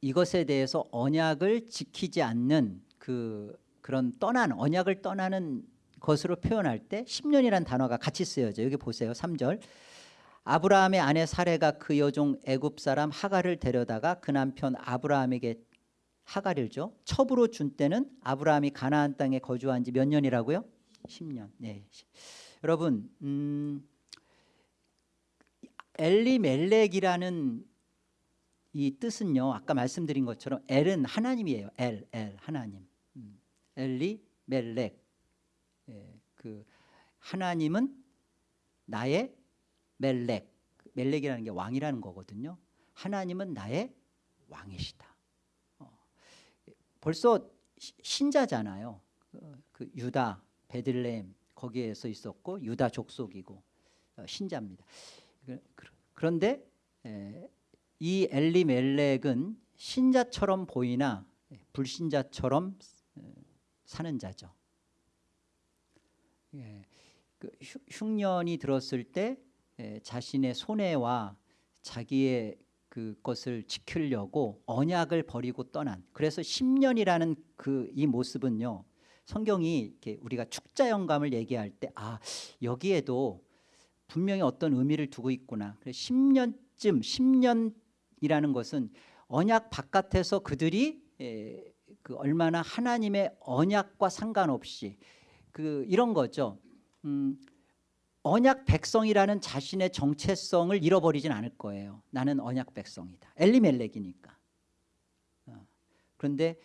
Speaker 1: 이것에 대해서 언약을 지키지 않는 그 그런 떠난 언약을 떠나는 것으로 표현할 때 10년이라는 단어가 같이 쓰여져. 여기 보세요. 3절. 아브라함의 아내 사레가 그 여종 애굽 사람 하갈을 데려다가 그 남편 아브라함에게 줘 첩으로 준 때는 아브라함이 가나안 땅에 거주한 지 몇 년이라고요? 10년. 네. 여러분, 음, 엘리멜렉이라는 이 뜻은요. 아까 말씀드린 것처럼 엘은 하나님이에요. 엘, 엘 하나님. 음, 엘리멜렉. 예, 그 하나님은 나의 멜렉. 멜렉이라는 게 왕이라는 거거든요. 하나님은 나의 왕이시다. 어, 벌써 시- 신자잖아요. 그, 그 유다, 베들레헴 거기에서 있었고 유다 족속이고 어, 신자입니다. 그- 그- 그런데 에, 이 엘리멜렉은 신자처럼 보이나 불신자처럼 에, 사는 자죠. 예, 그 흉- 흉년이 들었을 때 에, 자신의 손해와 자기의 그것을 지키려고 언약을 버리고 떠난 그래서 10년이라는 그 이 모습은요 성경이 우리가 축자 영감을 얘기할 때 아 여기에도 분명히 어떤 의미를 두고 있구나. 그래서 10년쯤 10년이라는 것은 언약 바깥에서 그들이 에, 그 얼마나 하나님의 언약과 상관없이 그 이런 거죠 음, 언약 백성이라는 자신의 정체성을 잃어버리진 않을 거예요. 나는 언약 백성이다. 엘리멜렉이니까. 어. 그런데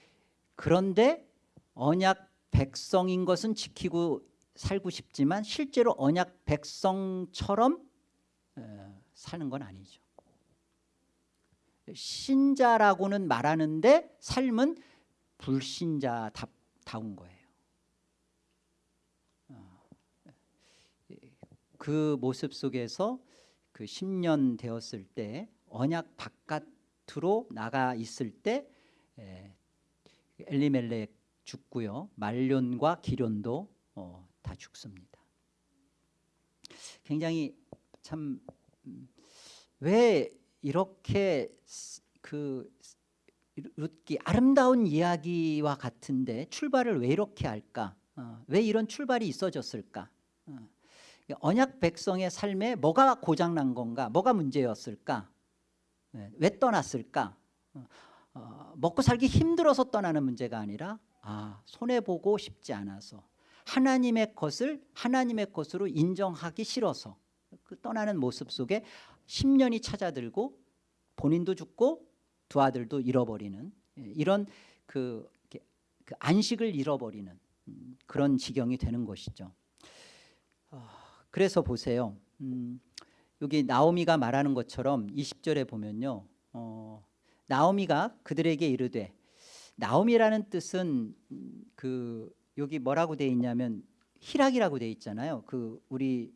Speaker 1: 그런데 언약 백성인 것은 지키고 살고 싶지만 실제로 언약 백성처럼 어, 사는 건 아니죠. 신자라고는 말하는데 삶은 불신자다운 거예요. 그 모습 속에서 그 10년 되었을 때 언약 바깥으로 나가 있을 때 에, 엘리멜렉 죽고요 말론과 기련도 어, 다 죽습니다. 굉장히 참 왜 이렇게 스- 그 룻기 아름다운 이야기와 같은데 출발을 왜 이렇게 할까? 어, 왜 이런 출발이 있어졌을까? 어. 언약 백성의 삶에 뭐가 고장난 건가? 뭐가 문제였을까? 네, 왜 떠났을까? 어, 어, 먹고 살기 힘들어서 떠나는 문제가 아니라 아, 손해 보고 싶지 않아서 하나님의 것을 하나님의 것으로 인정하기 싫어서 그 떠나는 모습 속에 10년이 찾아들고 본인도 죽고 두 아들도 잃어버리는 예, 이런 그, 그 안식을 잃어버리는 음, 그런 지경이 되는 것이죠. 그래서 보세요. 음, 여기 나오미가 말하는 것처럼 20절에 보면요. 어, 나오미가 그들에게 이르되 나오미라는 뜻은 음, 그 여기 뭐라고 돼 있냐면 희락이라고 돼 있잖아요. 그 우리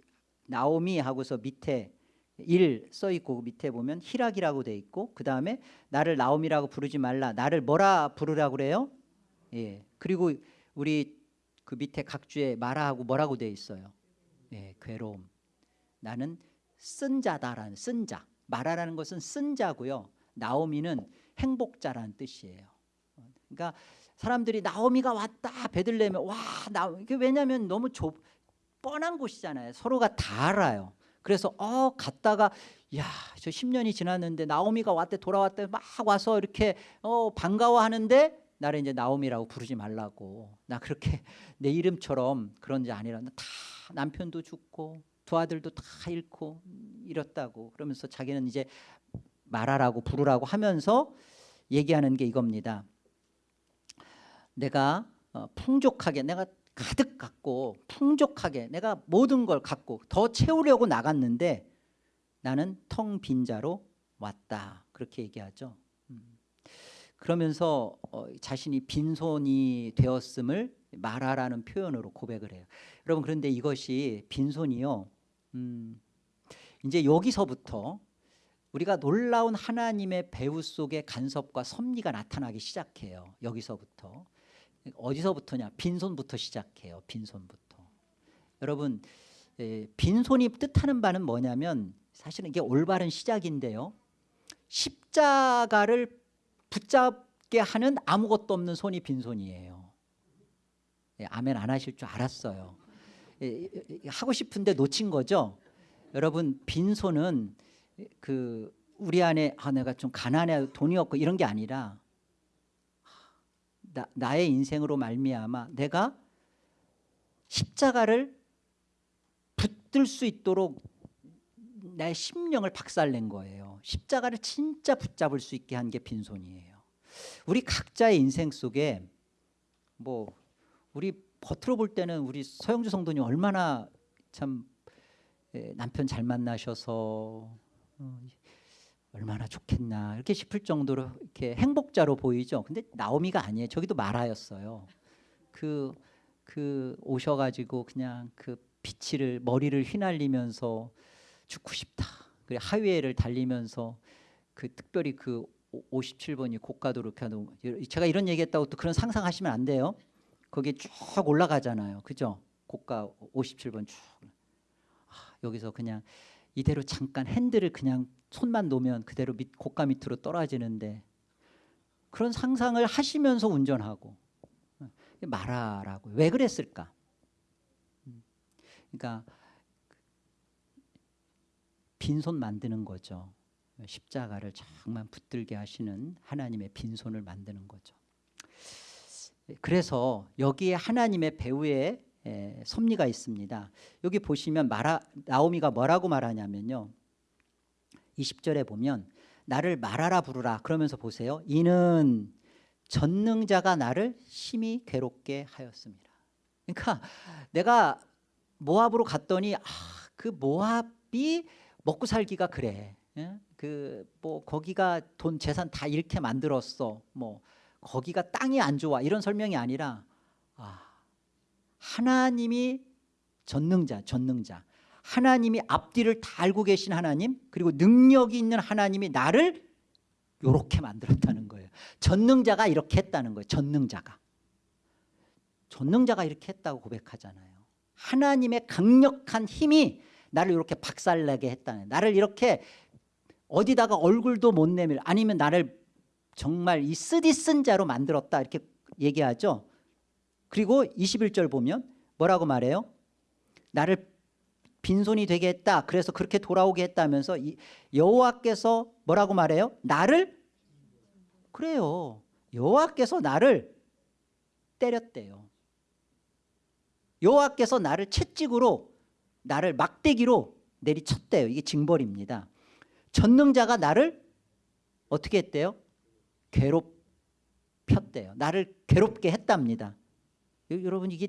Speaker 1: 나오미 하고서 밑에 일 써 있고 그 밑에 보면 희락이라고 돼 있고 그 다음에 나를 나오미라고 부르지 말라. 나를 뭐라 부르라 그래요? 예. 그리고 우리 그 밑에 각주에 마라하고 뭐라고 돼 있어요? 예, 괴로움. 나는 쓴 자다라는 쓴 자. 마라라는 것은 쓴 자고요. 나오미는 행복자라는 뜻이에요. 그러니까 사람들이 나오미가 왔다 베들레헴에 와 나. 이게 왜냐하면 너무 좁 뻔한 곳이잖아요. 서로가 다 알아요. 그래서 어 갔다가 야저 10년이 지났는데 나오미가 왔대 돌아왔대 막 와서 이렇게 어 반가워하는데 나를 이제 나오미라고 부르지 말라고 나 그렇게 내 이름처럼 그런 게 아니라 다 남편도 죽고 두 아들도 다 잃고 잃었다고 그러면서 자기는 이제 말하라고 부르라고 하면서 얘기하는 게 이겁니다. 내가 어, 풍족하게 내가 가득 갖고 풍족하게 내가 모든 걸 갖고 더 채우려고 나갔는데 나는 텅 빈 자로 왔다 그렇게 얘기하죠. 음. 그러면서 어, 자신이 빈손이 되었음을 말하라는 표현으로 고백을 해요. 여러분 그런데 이것이 빈손이요. 음, 이제 여기서부터 우리가 놀라운 하나님의 배후 속에 간섭과 섭리가 나타나기 시작해요. 여기서부터 어디서부터냐? 빈손부터 시작해요. 빈손부터. 여러분 에, 빈손이 뜻하는 바는 뭐냐면 사실은 이게 올바른 시작인데요. 십자가를 붙잡게 하는 아무것도 없는 손이 빈손이에요. 예, 아멘 안 하실 줄 알았어요. 예, 예, 하고 싶은데 놓친 거죠. 여러분 빈손은 그 우리 안에 아 내가 좀 가난해 돈이 없고 이런 게 아니라 나, 나의 인생으로 말미암아 내가 십자가를 붙들 수 있도록 나의 심령을 박살낸 거예요. 십자가를 진짜 붙잡을 수 있게 한 게 빈손이에요. 우리 각자의 인생 속에 뭐 우리 겉으로 볼 때는 우리 서영주 성도님 얼마나 참 예, 남편 잘 만나셔서 어, 얼마나 좋겠나 이렇게 싶을 정도로 이렇게 행복자로 보이죠. 근데 나오미가 아니에요. 저기도 말하였어요. 그, 그 오셔가지고 그냥 그 비치를 머리를 휘날리면서 죽고 싶다. 그래 하위에를 달리면서 그 특별히 그 57번이 고가도로 하는 제가 이런 얘기했다고 또 그런 상상하시면 안 돼요. 거기에 쭉 올라가잖아요. 그죠? 고가 57번 쭉. 아, 여기서 그냥 이대로 잠깐 핸들을 그냥 손만 놓으면 그대로 밑, 고가 밑으로 떨어지는데 그런 상상을 하시면서 운전하고 말하라고 왜 그랬을까? 음. 그러니까 빈손 만드는 거죠. 십자가를 정말 붙들게 하시는 하나님의 빈손을 만드는 거죠. 그래서 여기에 하나님의 배후에 에, 섭리가 있습니다. 여기 보시면 마라, 나오미가 뭐라고 말하냐면요. 20절에 보면 나를 말하라 부르라 그러면서 보세요. 이는 전능자가 나를 심히 괴롭게 하였습니다. 그러니까 내가 모압으로 갔더니 아, 그 모압이 먹고 살기가 그래. 예? 그뭐 거기가 돈 재산 다 이렇게 만들었어. 뭐 거기가 땅이 안 좋아 이런 설명이 아니라 아, 하나님이 전능자, 전능자. 하나님이 앞뒤를 다 알고 계신 하나님 그리고 능력이 있는 하나님이 나를 이렇게 만들었다는 거예요. 전능자가 이렇게 했다는 거예요. 전능자가. 전능자가 이렇게 했다고 고백하잖아요. 하나님의 강력한 힘이 나를 이렇게 박살내게 했다는 나를 이렇게 어디다가 얼굴도 못 내밀 아니면 나를 정말 이 쓰디 쓴 자로 만들었다 이렇게 얘기하죠. 그리고 21절 보면 뭐라고 말해요? 나를 빈손이 되게 했다. 그래서 그렇게 돌아오게 했다면서 여호와께서 뭐라고 말해요? 나를 그래요. 여호와께서 나를 때렸대요. 여호와께서 나를 채찍으로 나를 막대기로 내리쳤대요. 이게 징벌입니다. 전능자가 나를 어떻게 했대요? 괴롭혔대요. 나를 괴롭게 했답니다. 여러분 이게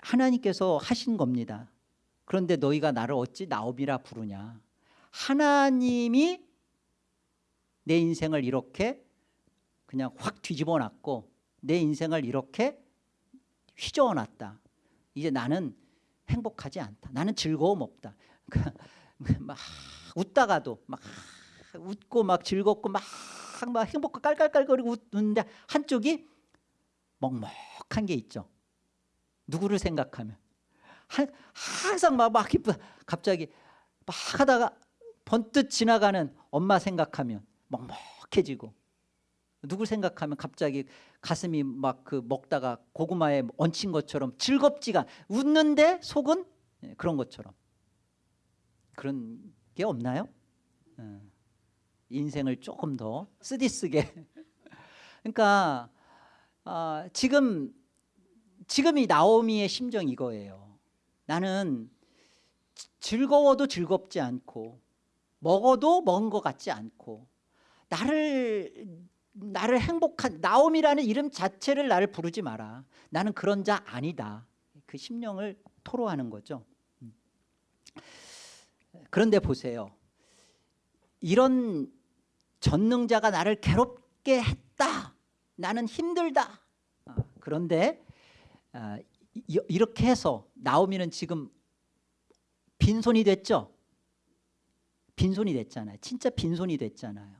Speaker 1: 하나님께서 하신 겁니다. 그런데 너희가 나를 어찌 나옵이라 부르냐. 하나님이 내 인생을 이렇게 그냥 확 뒤집어 놨고 내 인생을 이렇게 휘저어 놨다. 이제 나는 행복하지 않다. 나는 즐거움 없다. 막 웃다가도 막 웃고 막 즐겁고 막, 막 행복하고 깔깔깔거리고 웃는데 한쪽이 먹먹한 게 있죠. 누구를 생각하면 항상 막, 막 기쁘 갑자기 막 하다가 번뜩 지나가는 엄마 생각하면 먹먹해지고 누구 생각하면 갑자기 가슴이 막 그 먹다가 고구마에 얹힌 것처럼 즐겁지가 웃는데 속은 예, 그런 것처럼 그런 게 없나요? 어. 인생을 조금 더 쓰디쓰게. 그러니까 어, 지금 지금 이 나오미의 심정 이거예요. 나는 즐거워도 즐겁지 않고 먹어도 먹은 것 같지 않고 나를 나를 행복한 나옴이라는 이름 자체를 나를 부르지 마라. 나는 그런 자 아니다. 그 심령을 토로하는 거죠. 음. 그런데 보세요. 이런 전능자가 나를 괴롭게 했다 나는 힘들다 아, 그런데 아, 이렇게 해서 나오미는 지금 빈손이 됐죠 빈손이 됐잖아요. 진짜 빈손이 됐잖아요.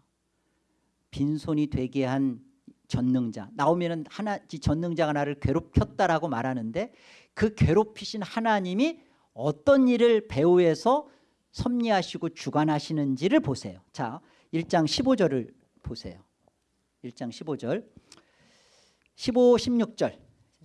Speaker 1: 빈손이 되게 한 전능자 나오면은 하나 이 전능자가 나를 괴롭혔다라고 말하는데 그 괴롭히신 하나님이 어떤 일을 배후에서 섭리하시고 주관하시는지를 보세요. 자, 1장 15절을 보세요. 1장 15절. 15, 16절.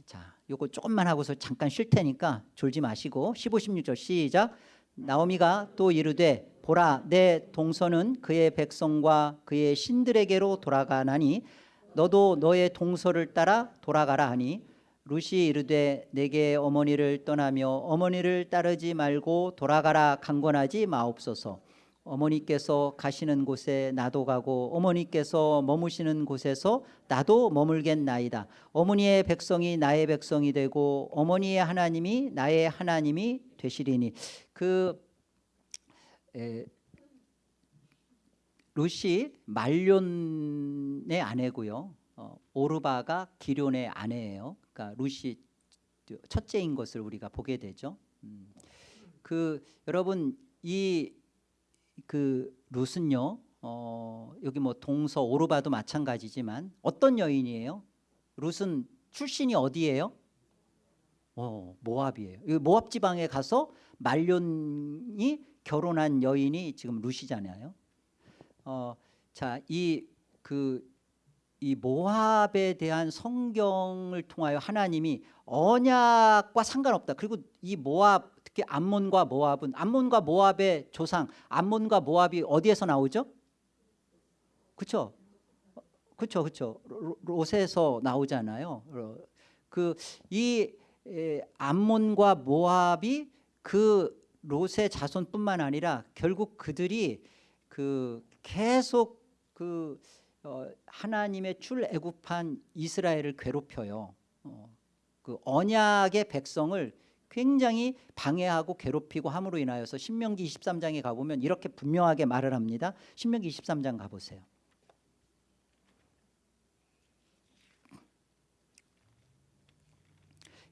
Speaker 1: 자, 요거 조금만 하고서 잠깐 쉴 테니까 졸지 마시고 15, 16절 시작. 나오미가 또 이르되 보라 내 동서는 그의 백성과 그의 신들에게로 돌아가나니 너도 너의 동서를 따라 돌아가라 하니 루시 이르되 내게 어머니를 떠나며 어머니를 따르지 말고 돌아가라 강권하지 마옵소서 어머니께서 가시는 곳에 나도 가고 어머니께서 머무시는 곳에서 나도 머물겠나이다 어머니의 백성이 나의 백성이 되고 어머니의 하나님이 나의 하나님이 되시리니 그 에, 루시 말론의 아내고요. 어, 오르바가 기련의 아내예요. 그러니까 루시 첫째인 것을 우리가 보게 되죠. 음. 그 여러분 이 그 룻은요. 어, 여기 뭐 동서 오르바도 마찬가지지만 어떤 여인이에요? 룻은 출신이 어디예요? 어, 모압이에요. 이 모압 지방에 가서 말론이 결혼한 여인이 지금 룻이잖아요. 어, 자, 이 그 이 모압에 대한 성경을 통하여 하나님이 언약과 상관없다. 그리고 이 모압 특히 암몬과 모압은 암몬과 모압의 조상 암몬과 모압이 어디에서 나오죠? 그렇죠? 그렇죠, 그렇죠. 롯에서 나오잖아요. 그 이 암몬과 모압이 그 롯의 자손뿐만 아니라 결국 그들이 그 계속 그 어, 하나님의 출애굽한 이스라엘을 괴롭혀요. 어, 그 언약의 백성을 굉장히 방해하고 괴롭히고 함으로 인하여서 신명기 23장에 가보면 이렇게 분명하게 말을 합니다. 신명기 23장 가보세요.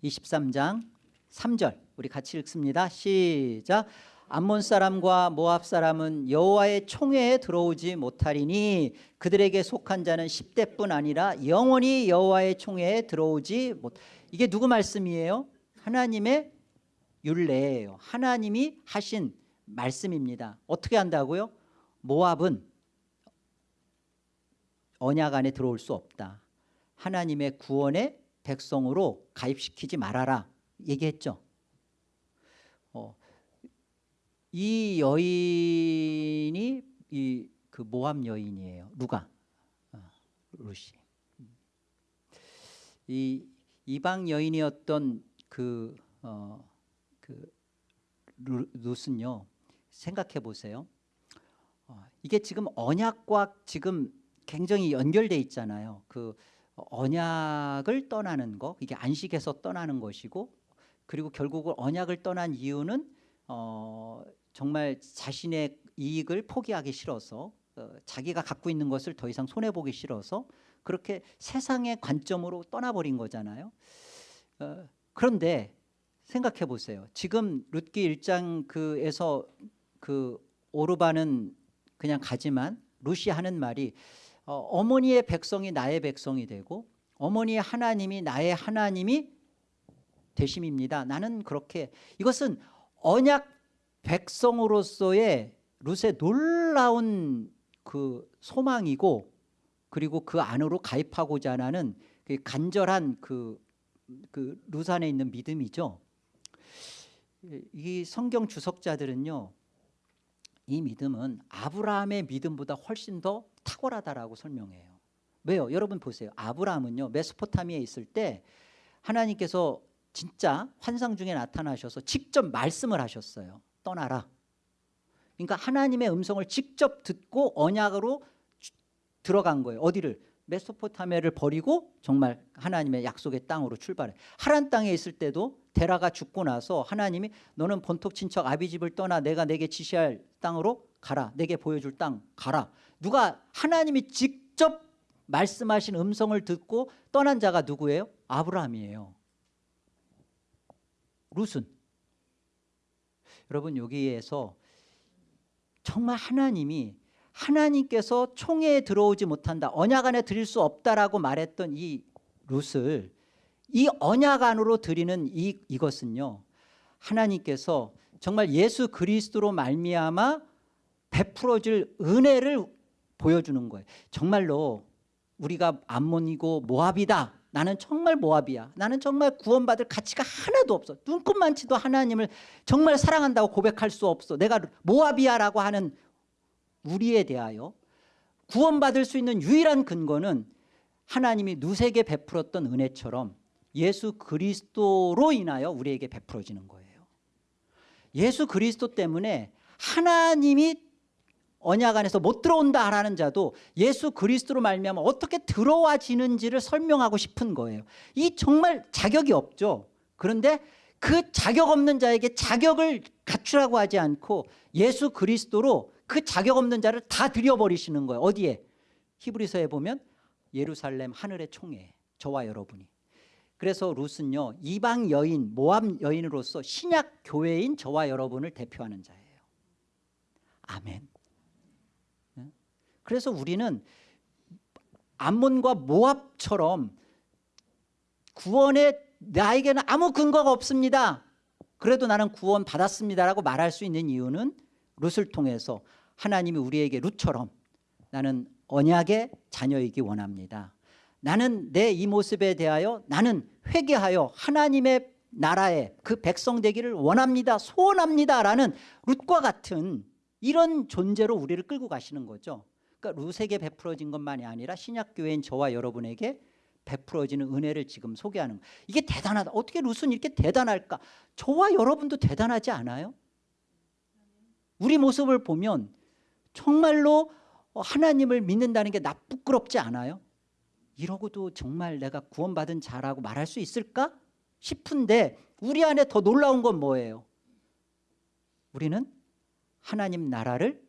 Speaker 1: 23장 3절 우리 같이 읽습니다. 시작. 암몬 사람과 모압 사람은 여호와의 총회에 들어오지 못하리니 그들에게 속한 자는 10대뿐 아니라 영원히 여호와의 총회에 들어오지 못. 이게 누구 말씀이에요? 하나님의 율례예요. 하나님이 하신 말씀입니다. 어떻게 한다고요? 모압은 언약 안에 들어올 수 없다. 하나님의 구원의 백성으로 가입시키지 말아라 얘기했죠. 어, 이 여인이 이 그 모함 여인이에요. 누가? 어, 루시. 이 이방 여인이었던 그, 어, 그 루, 룻은요. 생각해 보세요. 어, 이게 지금 언약과 지금 굉장히 연결돼 있잖아요. 그 언약을 떠나는 거, 이게 안식에서 떠나는 것이고, 그리고 결국 언약을 떠난 이유는 어, 정말 자신의 이익을 포기하기 싫어서 어, 자기가 갖고 있는 것을 더 이상 손해 보기 싫어서 그렇게 세상의 관점으로 떠나버린 거잖아요. 어, 그런데 생각해 보세요. 지금 룻기 1장 그에서 그 오르바는 그냥 가지만 루시 하는 말이 어, 어머니의 백성이 나의 백성이 되고 어머니의 하나님이 나의 하나님이 되심입니다. 나는 그렇게 이것은 언약 백성으로서의 룻의 놀라운 그 소망이고 그리고 그 안으로 가입하고자 하는 그 간절한 그, 그 루산에 있는 믿음이죠. 이 성경 주석자들은요, 이 믿음은 아브라함의 믿음보다 훨씬 더 탁월하다라고 설명해요. 왜요? 여러분 보세요. 아브라함은요, 메소포타미에 있을 때 하나님께서 진짜 환상 중에 나타나셔서 직접 말씀을 하셨어요. 떠나라. 그러니까 하나님의 음성을 직접 듣고 언약으로 들어간 거예요. 어디를? 메소포타미아를 버리고 정말 하나님의 약속의 땅으로 출발해. 하란 땅에 있을 때도 데라가 죽고 나서 하나님이 너는 본토 친척 아비 집을 떠나 내가 내게 지시할 땅으로 가라. 내게 보여줄 땅 가라. 누가 하나님이 직접 말씀하신 음성을 듣고 떠난 자가 누구예요? 아브라함이에요. 룻은 여러분 여기에서 정말 하나님이 하나님께서 총회에 들어오지 못한다 언약 안에 드릴 수 없다라고 말했던 이 룻을 이 언약 안으로 드리는 이, 이것은요 하나님께서 정말 예수 그리스도로 말미암아 베풀어줄 은혜를 보여주는 거예요. 정말로 우리가 암몬이고 모압이다. 나는 정말 모압이야. 나는 정말 구원받을 가치가 하나도 없어. 눈꽃만치도 하나님을 정말 사랑한다고 고백할 수 없어. 내가 모압이야 라고 하는 우리에 대하여 구원받을 수 있는 유일한 근거는 하나님이 누세게 베풀었던 은혜처럼 예수 그리스도로 인하여 우리에게 베풀어지는 거예요. 예수 그리스도 때문에 하나님이 언약 안에서 못 들어온다 하라는 자도 예수 그리스도로 말미암아 어떻게 들어와지는지를 설명하고 싶은 거예요. 이 정말 자격이 없죠. 그런데 그 자격 없는 자에게 자격을 갖추라고 하지 않고 예수 그리스도로 그 자격 없는 자를 다 들여버리시는 거예요. 어디에? 히브리서에 보면 예루살렘 하늘의 총회 저와 여러분이. 그래서 룻은요 이방 여인 모함 여인으로서 신약 교회인 저와 여러분을 대표하는 자예요. 아멘. 그래서 우리는 암몬과 모압처럼 구원에 나에게는 아무 근거가 없습니다. 그래도 나는 구원 받았습니다라고 말할 수 있는 이유는 룻을 통해서 하나님이 우리에게 룻처럼 나는 언약의 자녀이기 원합니다. 나는 내 이 모습에 대하여 나는 회개하여 하나님의 나라의 그 백성 되기를 원합니다 소원합니다 라는 룻과 같은 이런 존재로 우리를 끌고 가시는 거죠. 그러니까 룻에게 베풀어진 것만이 아니라 신약교회인 저와 여러분에게 베풀어지는 은혜를 지금 소개하는 거예요 이게 대단하다. 어떻게 룻은 이렇게 대단할까? 저와 여러분도 대단하지 않아요? 우리 모습을 보면 정말로 하나님을 믿는다는 게 나 부끄럽지 않아요? 이러고도 정말 내가 구원받은 자라고 말할 수 있을까? 싶은데 우리 안에 더 놀라운 건 뭐예요? 우리는 하나님 나라를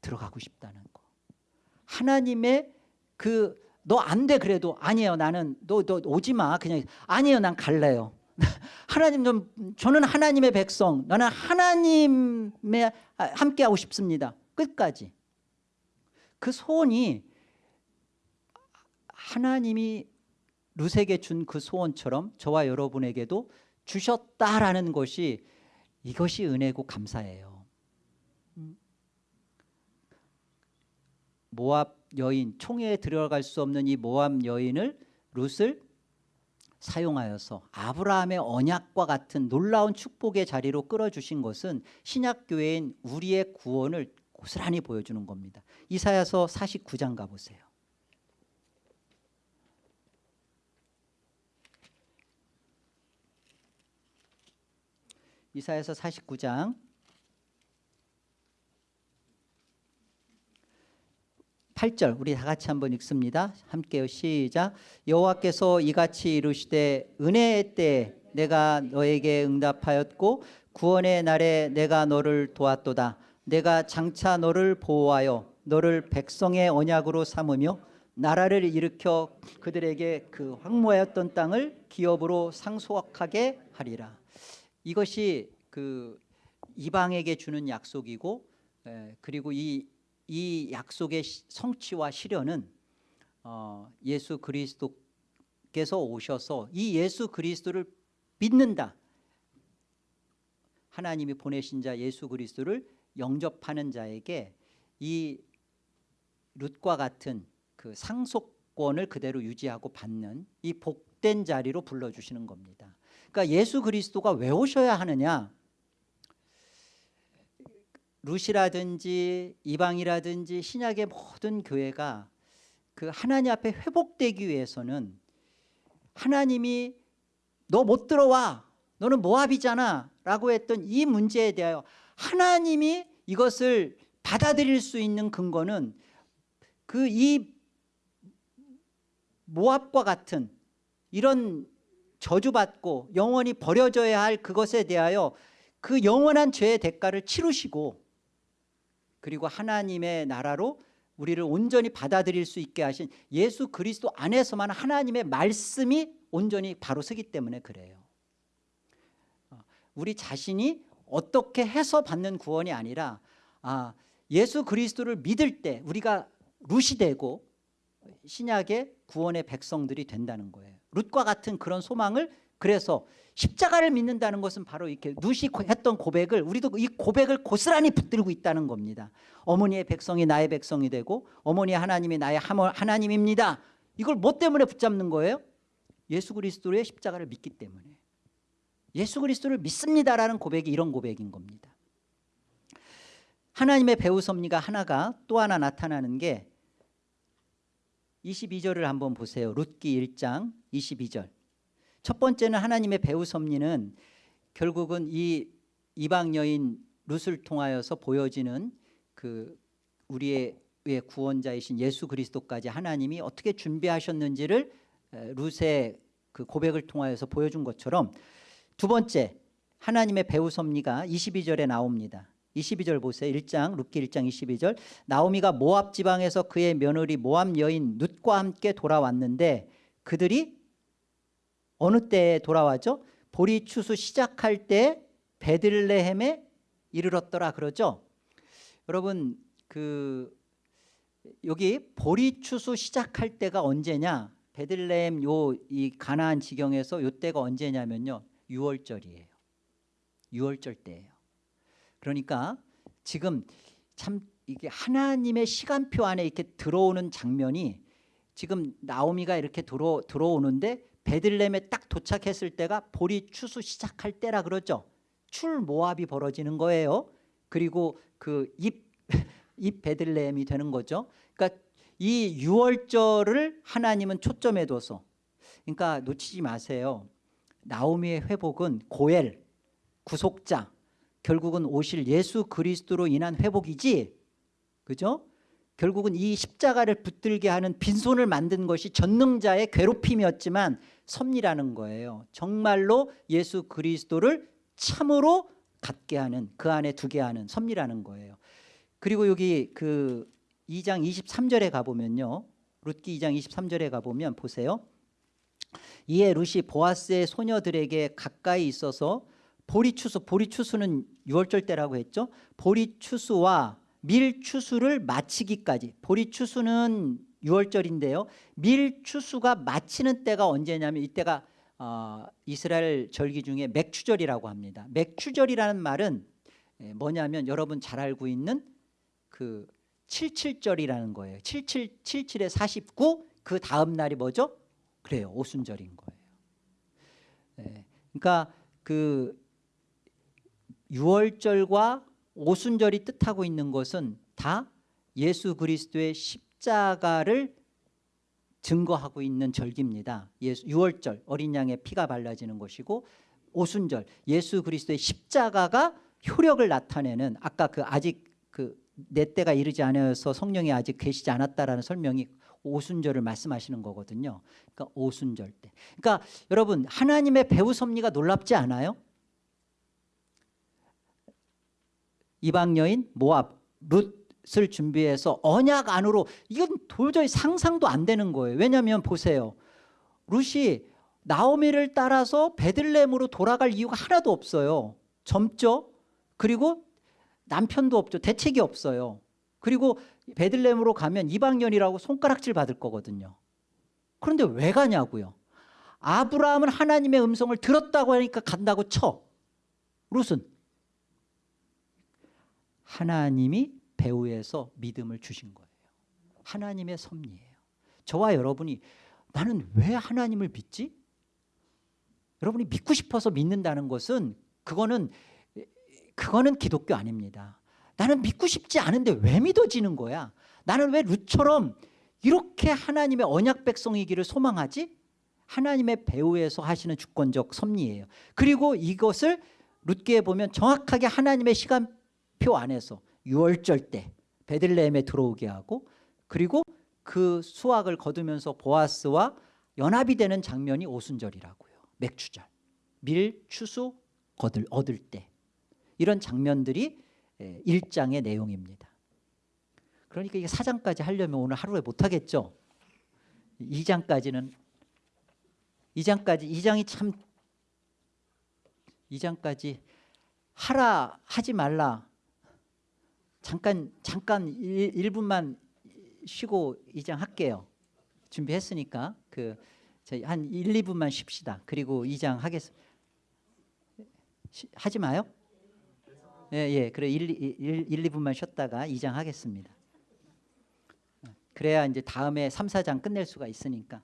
Speaker 1: 들어가고 싶다는 거. 하나님의 그 너 안 돼 그래도 아니에요. 나는 너, 너 오지 마. 그냥 아니에요. 난 갈래요. 하나님 좀 저는 하나님의 백성. 나는 하나님의 함께하고 싶습니다 끝까지. 그 소원이 하나님이 룻에게 준 그 소원처럼 저와 여러분에게도 주셨다라는 것이 이것이 은혜고 감사해요. 모압 여인 총회에 들어갈 수 없는 이 모압 여인을 룻을 사용하여서 아브라함의 언약과 같은 놀라운 축복의 자리로 끌어주신 것은 신약교회인 우리의 구원을 고스란히 보여주는 겁니다 이사야서 49장 가보세요 이사야서 49장 8절 우리 다 같이 한번 읽습니다. 함께요. 시작. 여호와께서 이같이 이르시되 은혜의 때 내가 너에게 응답하였고 구원의 날에 내가 너를 도왔도다. 내가 장차 너를 보호하여 너를 백성의 언약으로 삼으며 나라를 일으켜 그들에게 그 황무하였던 땅을 기업으로 상속하게 하리라. 이것이 그 이방에게 주는 약속이고 그리고 이, 이 약속의 성취와 실현은 어, 예수 그리스도께서 오셔서 이 예수 그리스도를 믿는다 하나님이 보내신 자 예수 그리스도를 영접하는 자에게 이 룻과 같은 그 상속권을 그대로 유지하고 받는 이 복된 자리로 불러주시는 겁니다. 그러니까 예수 그리스도가 왜 오셔야 하느냐? 룻이라든지 이방이라든지 신약의 모든 교회가 그 하나님 앞에 회복되기 위해서는 하나님이 너 못 들어와. 너는 모압이잖아. 라고 했던 이 문제에 대하여 하나님이 이것을 받아들일 수 있는 근거는 그 이 모압과 같은 이런 저주받고 영원히 버려져야 할 그것에 대하여 그 영원한 죄의 대가를 치르시고 그리고 하나님의 나라로 우리를 온전히 받아들일 수 있게 하신 예수 그리스도 안에서만 하나님의 말씀이 온전히 바로 서기 때문에 그래요. 우리 자신이 어떻게 해서 받는 구원이 아니라 아 예수 그리스도를 믿을 때 우리가 룻이 되고 신약의 구원의 백성들이 된다는 거예요. 룻과 같은 그런 소망을 그래서 십자가를 믿는다는 것은 바로 이렇게 룻이 했던 고백을 우리도 이 고백을 고스란히 붙들고 있다는 겁니다. 어머니의 백성이 나의 백성이 되고 어머니 하나님이 나의 하나님입니다. 이걸 뭐 때문에 붙잡는 거예요? 예수 그리스도의 십자가를 믿기 때문에 예수 그리스도를 믿습니다라는 고백이 이런 고백인 겁니다. 하나님의 배후 섭리가 하나가 또 하나 나타나는 게 22절을 한번 보세요. 룻기 1장 22절. 첫 번째는 하나님의 배후 섭리는 결국은 이 이방 여인 룻을 통하여서 보여지는 그 우리의 의 구원자이신 예수 그리스도까지 하나님이 어떻게 준비하셨는지를 에, 룻의 그 고백을 통하여서 보여준 것처럼 두 번째 하나님의 배후 섭리가 22절에 나옵니다. 22절 보세요. 1장 룻기 1장 22절 나오미가 모압 지방에서 그의 며느리 모압 여인 룻과 함께 돌아왔는데 그들이 어느 때에 돌아왔죠? 보리 추수 시작할 때 베들레헴에 이르렀더라 그러죠. 여러분 그 여기 보리 추수 시작할 때가 언제냐? 베들레헴 요 이 가나안 지경에서 요 때가 언제냐면요. 6월절이에요. 6월절 때예요. 그러니까 지금 참 이게 하나님의 시간표 안에 이렇게 들어오는 장면이 지금 나오미가 이렇게 들어 들어오는데 베들레헴에 딱 도착했을 때가 보리 추수 시작할 때라 그러죠. 출 모압이 벌어지는 거예요. 그리고 그입 입 베들레헴이 되는 거죠. 그러니까 이 6월절을 하나님은 초점에 둬서 그러니까 놓치지 마세요. 나오미의 회복은 고엘 구속자 결국은 오실 예수 그리스도로 인한 회복이지 그죠? 결국은 이 십자가를 붙들게 하는 빈손을 만든 것이 전능자의 괴롭힘이었지만 섭리라는 거예요. 정말로 예수 그리스도를 참으로 갖게 하는 그 안에 두게 하는 섭리라는 거예요. 그리고 여기 그 2장 23절에 가보면요. 룻기 2장 23절에 가보면 보세요. 이에 룻이 보아스의 소녀들에게 가까이 있어서 보리추수, 보리추수는 6월절 때라고 했죠. 보리추수와 밀추수를 마치기까지 보리추수는 유월절인데요. 밀추수가 마치는 때가 언제냐면 이때가 어, 이스라엘 절기 중에 맥추절이라고 합니다. 맥추절이라는 말은 예, 뭐냐면 여러분 잘 알고 있는 그 칠칠절이라는 거예요. 77 77에 49 그 다음 날이 뭐죠? 그래요. 오순절인 거예요. 예, 그러니까 그 6월절과 오순절이 뜻하고 있는 것은 다 예수 그리스도의 십자가를 증거하고 있는 절기입니다. 예수 6월절 어린 양의 피가 발라지는 것이고 오순절 예수 그리스도의 십자가가 효력을 나타내는 아까 그 아직 그 내 때가 이르지 않아서 성령이 아직 계시지 않았다라는 설명이 오순절을 말씀하시는 거거든요. 그러니까 오순절 때. 그러니까 여러분 하나님의 배후 섭리가 놀랍지 않아요? 이방 여인 모압 룻을 준비해서 언약 안으로 이건 도저히 상상도 안 되는 거예요. 왜냐하면 보세요. 룻이 나오미를 따라서 베들레헴으로 돌아갈 이유가 하나도 없어요. 젊죠. 그리고 남편도 없죠. 대책이 없어요. 그리고 베들레헴으로 가면 이방년이라고 손가락질 받을 거거든요. 그런데 왜 가냐고요. 아브라함은 하나님의 음성을 들었다고 하니까 간다고 쳐. 룻은 하나님이 배후에서 믿음을 주신 거예요. 하나님의 섭리예요. 저와 여러분이 나는 왜 하나님을 믿지? 여러분이 믿고 싶어서 믿는다는 것은 그거는 그거는 기독교 아닙니다. 나는 믿고 싶지 않은데 왜 믿어지는 거야? 나는 왜 룻처럼 이렇게 하나님의 언약 백성이기를 소망하지? 하나님의 배후에서 하시는 주권적 섭리예요. 그리고 이것을 룻기에 보면 정확하게 하나님의 시간표 안에서 6월절 때 베들레헴에 들어오게 하고 그리고 그 수확을 거두면서 보아스와 연합이 되는 장면이 오순절이라고요. 맥주절. 밀, 추수 얻을, 얻을 때. 이런 장면들이 1장의 내용입니다. 그러니까 이게 4장까지 하려면 오늘 하루에 못하겠죠. 2장까지는 2장까지 2장이 참 2장까지 하라 하지 말라 잠깐 잠깐 1, 분만 쉬고 이장할게요. 준비했으니까 그 한 1, 2분만 쉽시다. 그리고 이장하겠습니다. 시- 하지 마요. 예, 예. 그래 1, 1, 1 2분만 쉬었다가 이장하겠습니다. 그래야 이제 다음에 3, 4장 끝낼 수가 있으니까.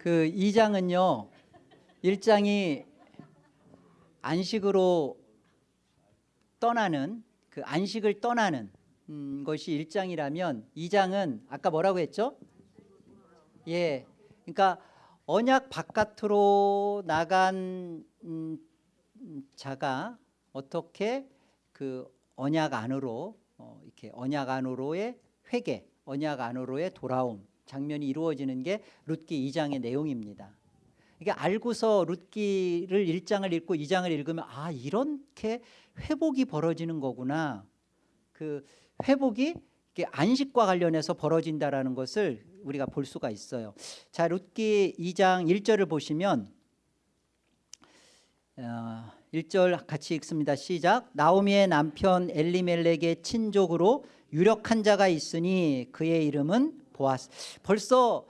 Speaker 1: 그 2장은요. 1장이 안식으로 떠나는 그 안식을 떠나는 음, 것이 1장이라면 2장은 아까 뭐라고 했죠? 예. 그러니까 언약 바깥으로 나간 음, 음, 자가 어떻게 그 언약 안으로 어, 이렇게 언약 안으로의 회개, 언약 안으로의 돌아옴 장면이 이루어지는 게 룻기 2장의 내용입니다. 이게 알고서 룻기를 1장을 읽고 2장을 읽으면 아 이렇게 회복이 벌어지는 거구나. 그 회복이 안식과 관련해서 벌어진다라는 것을 우리가 볼 수가 있어요. 자 룻기 2장 1절을 보시면 어, 1절 같이 읽습니다. 시작. 나오미의 남편 엘리멜렉의 친족으로 유력한 자가 있으니 그의 이름은 보아스. 벌써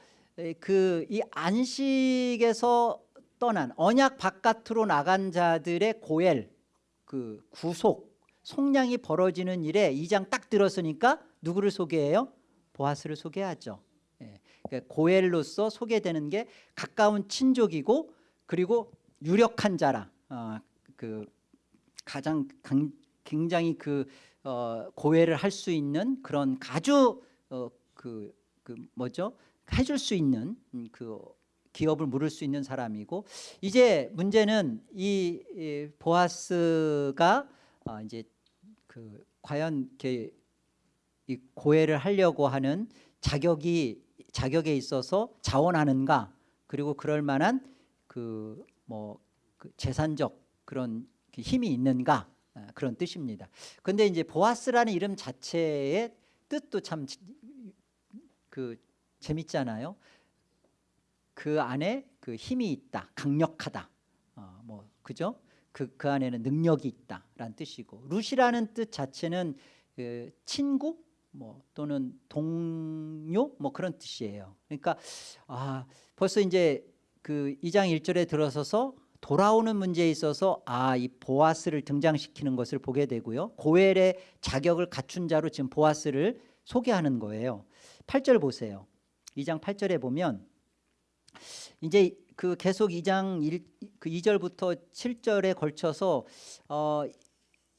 Speaker 1: 그 이 안식에서 떠난 언약 바깥으로 나간 자들의 고엘 그 구속 속량이 벌어지는 일에 이장딱 들었으니까 누구를 소개해요? 보아스를 소개하죠. 예. 그러니까 고엘로서 소개되는 게 가까운 친족이고 그리고 유력한 자라. 어, 그 가장 강, 굉장히 그 어, 고해를 할 수 있는 그런 아주 어, 그, 그 뭐죠? 해줄 수 있는 음, 그 기업을 물을 수 있는 사람이고 이제 문제는 이, 이 보아스가 어, 이제 그 과연 이 고해를 하려고 하는 자격이 자격에 있어서 자원하는가 그리고 그럴 만한 그뭐 그 재산적 그런 그 힘이 있는가 아, 그런 뜻입니다. 그런데 이제 보아스라는 이름 자체의 뜻도 참 그 재밌잖아요. 그 안에 그 힘이 있다, 강력하다. 어, 뭐 그죠? 그, 그 안에는 능력이 있다라는 뜻이고 룻이라는 뜻 자체는 그 친구 뭐 또는 동료 뭐 그런 뜻이에요. 그러니까 아 벌써 이제 그 2장 1절에 들어서서 돌아오는 문제에 있어서 아 이 보아스를 등장시키는 것을 보게 되고요. 고엘의 자격을 갖춘 자로 지금 보아스를 소개하는 거예요. 8절 보세요. 2장 8절에 보면 이제 그 계속 2장 1, 그 2절부터 7절에 걸쳐서 어,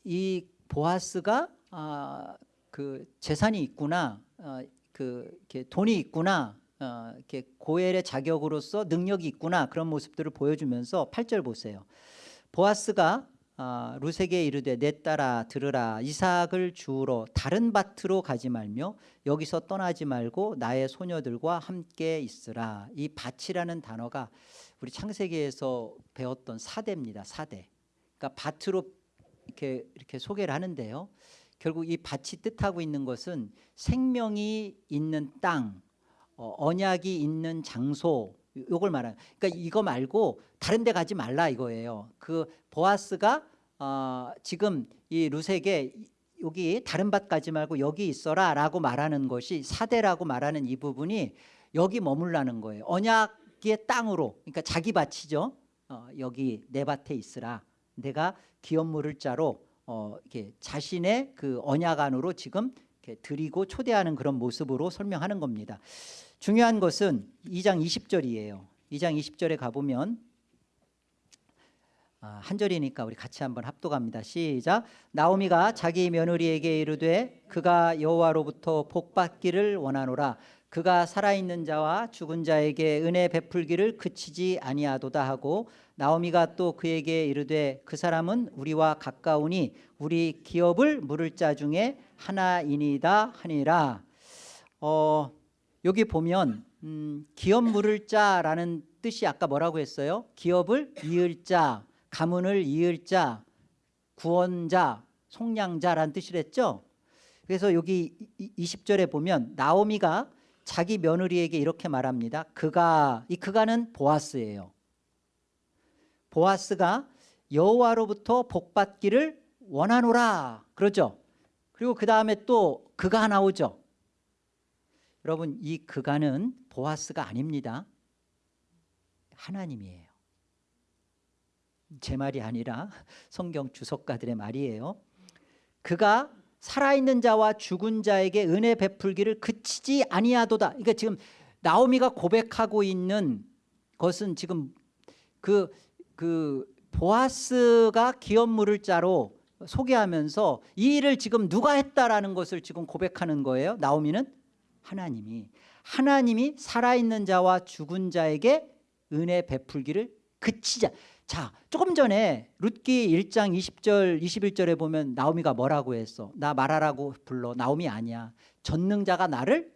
Speaker 1: 이 보아스가 아, 그 재산이 있구나, 어, 그 이렇게 돈이 있구나, 어, 이렇게 고엘의 자격으로서 능력이 있구나 그런 모습들을 보여주면서 8절 보세요. 보아스가 아, 루세게 이르되 내 딸아 들으라. 이삭을 주우러 다른 밭으로 가지 말며 여기서 떠나지 말고 나의 소녀들과 함께 있으라. 이 밭이라는 단어가 우리 창세기에서 배웠던 사대입니다. 사대. 그러니까 밭으로 이렇게 이렇게 소개를 하는데요. 결국 이 밭이 뜻하고 있는 것은 생명이 있는 땅 어, 언약이 있는 장소 요걸 말하는 그러니까 이거 말고 다른 데 가지 말라 이거예요. 그 보아스가 어, 지금 이 루세게 여기 다른 밭 가지 말고 여기 있어라 라고 말하는 것이 사대라고 말하는 이 부분이 여기 머물라는 거예요. 언약의 땅으로 그러니까 자기 밭이죠. 어, 여기 내 밭에 있으라. 내가 기업 물을 자로 어, 이렇게 자신의 그 언약 안으로 지금 이렇게 드리고 초대하는 그런 모습으로 설명하는 겁니다 중요한 것은 2장 20절이에요 2장 20절에 가보면 아, 한 절이니까 우리 같이 한번 합독합니다. 시작. 나오미가 자기 며느리에게 이르되 그가 여호와로부터 복 받기를 원하노라. 그가 살아있는 자와 죽은 자에게 은혜 베풀기를 그치지 아니하도다 하고 나오미가 또 그에게 이르되 그 사람은 우리와 가까우니 우리 기업을 물을 자 중에 하나이니다 하니라. 어, 여기 보면 음, 기업 물을 자라는 뜻이 아까 뭐라고 했어요? 기업을 이을 자 가문을 이을 자, 구원자, 속량자라는 뜻이랬죠. 그래서 여기 20절에 보면 나오미가 자기 며느리에게 이렇게 말합니다. 그가 이 그가는 보아스예요. 보아스가 여호와로부터 복 받기를 원하노라 그러죠. 그리고 그 다음에 또 그가 나오죠. 여러분 이 그가는 보아스가 아닙니다. 하나님이에요. 제 말이 아니라 성경 주석가들의 말이에요. 그가 살아있는 자와 죽은 자에게 은혜 베풀기를 그치지 아니하도다. 그러니까 지금 나오미가 고백하고 있는 것은 지금 그, 그 보아스가 기업 물을 자로 소개하면서 이 일을 지금 누가 했다라는 것을 지금 고백하는 거예요. 나오미는 하나님이 하나님이 살아있는 자와 죽은 자에게 은혜 베풀기를 그치자. 자 조금 전에 룻기 1장 20절 21절에 보면 나오미가 뭐라고 했어? 나 말하라고 불러. 나오미 아니야. 전능자가 나를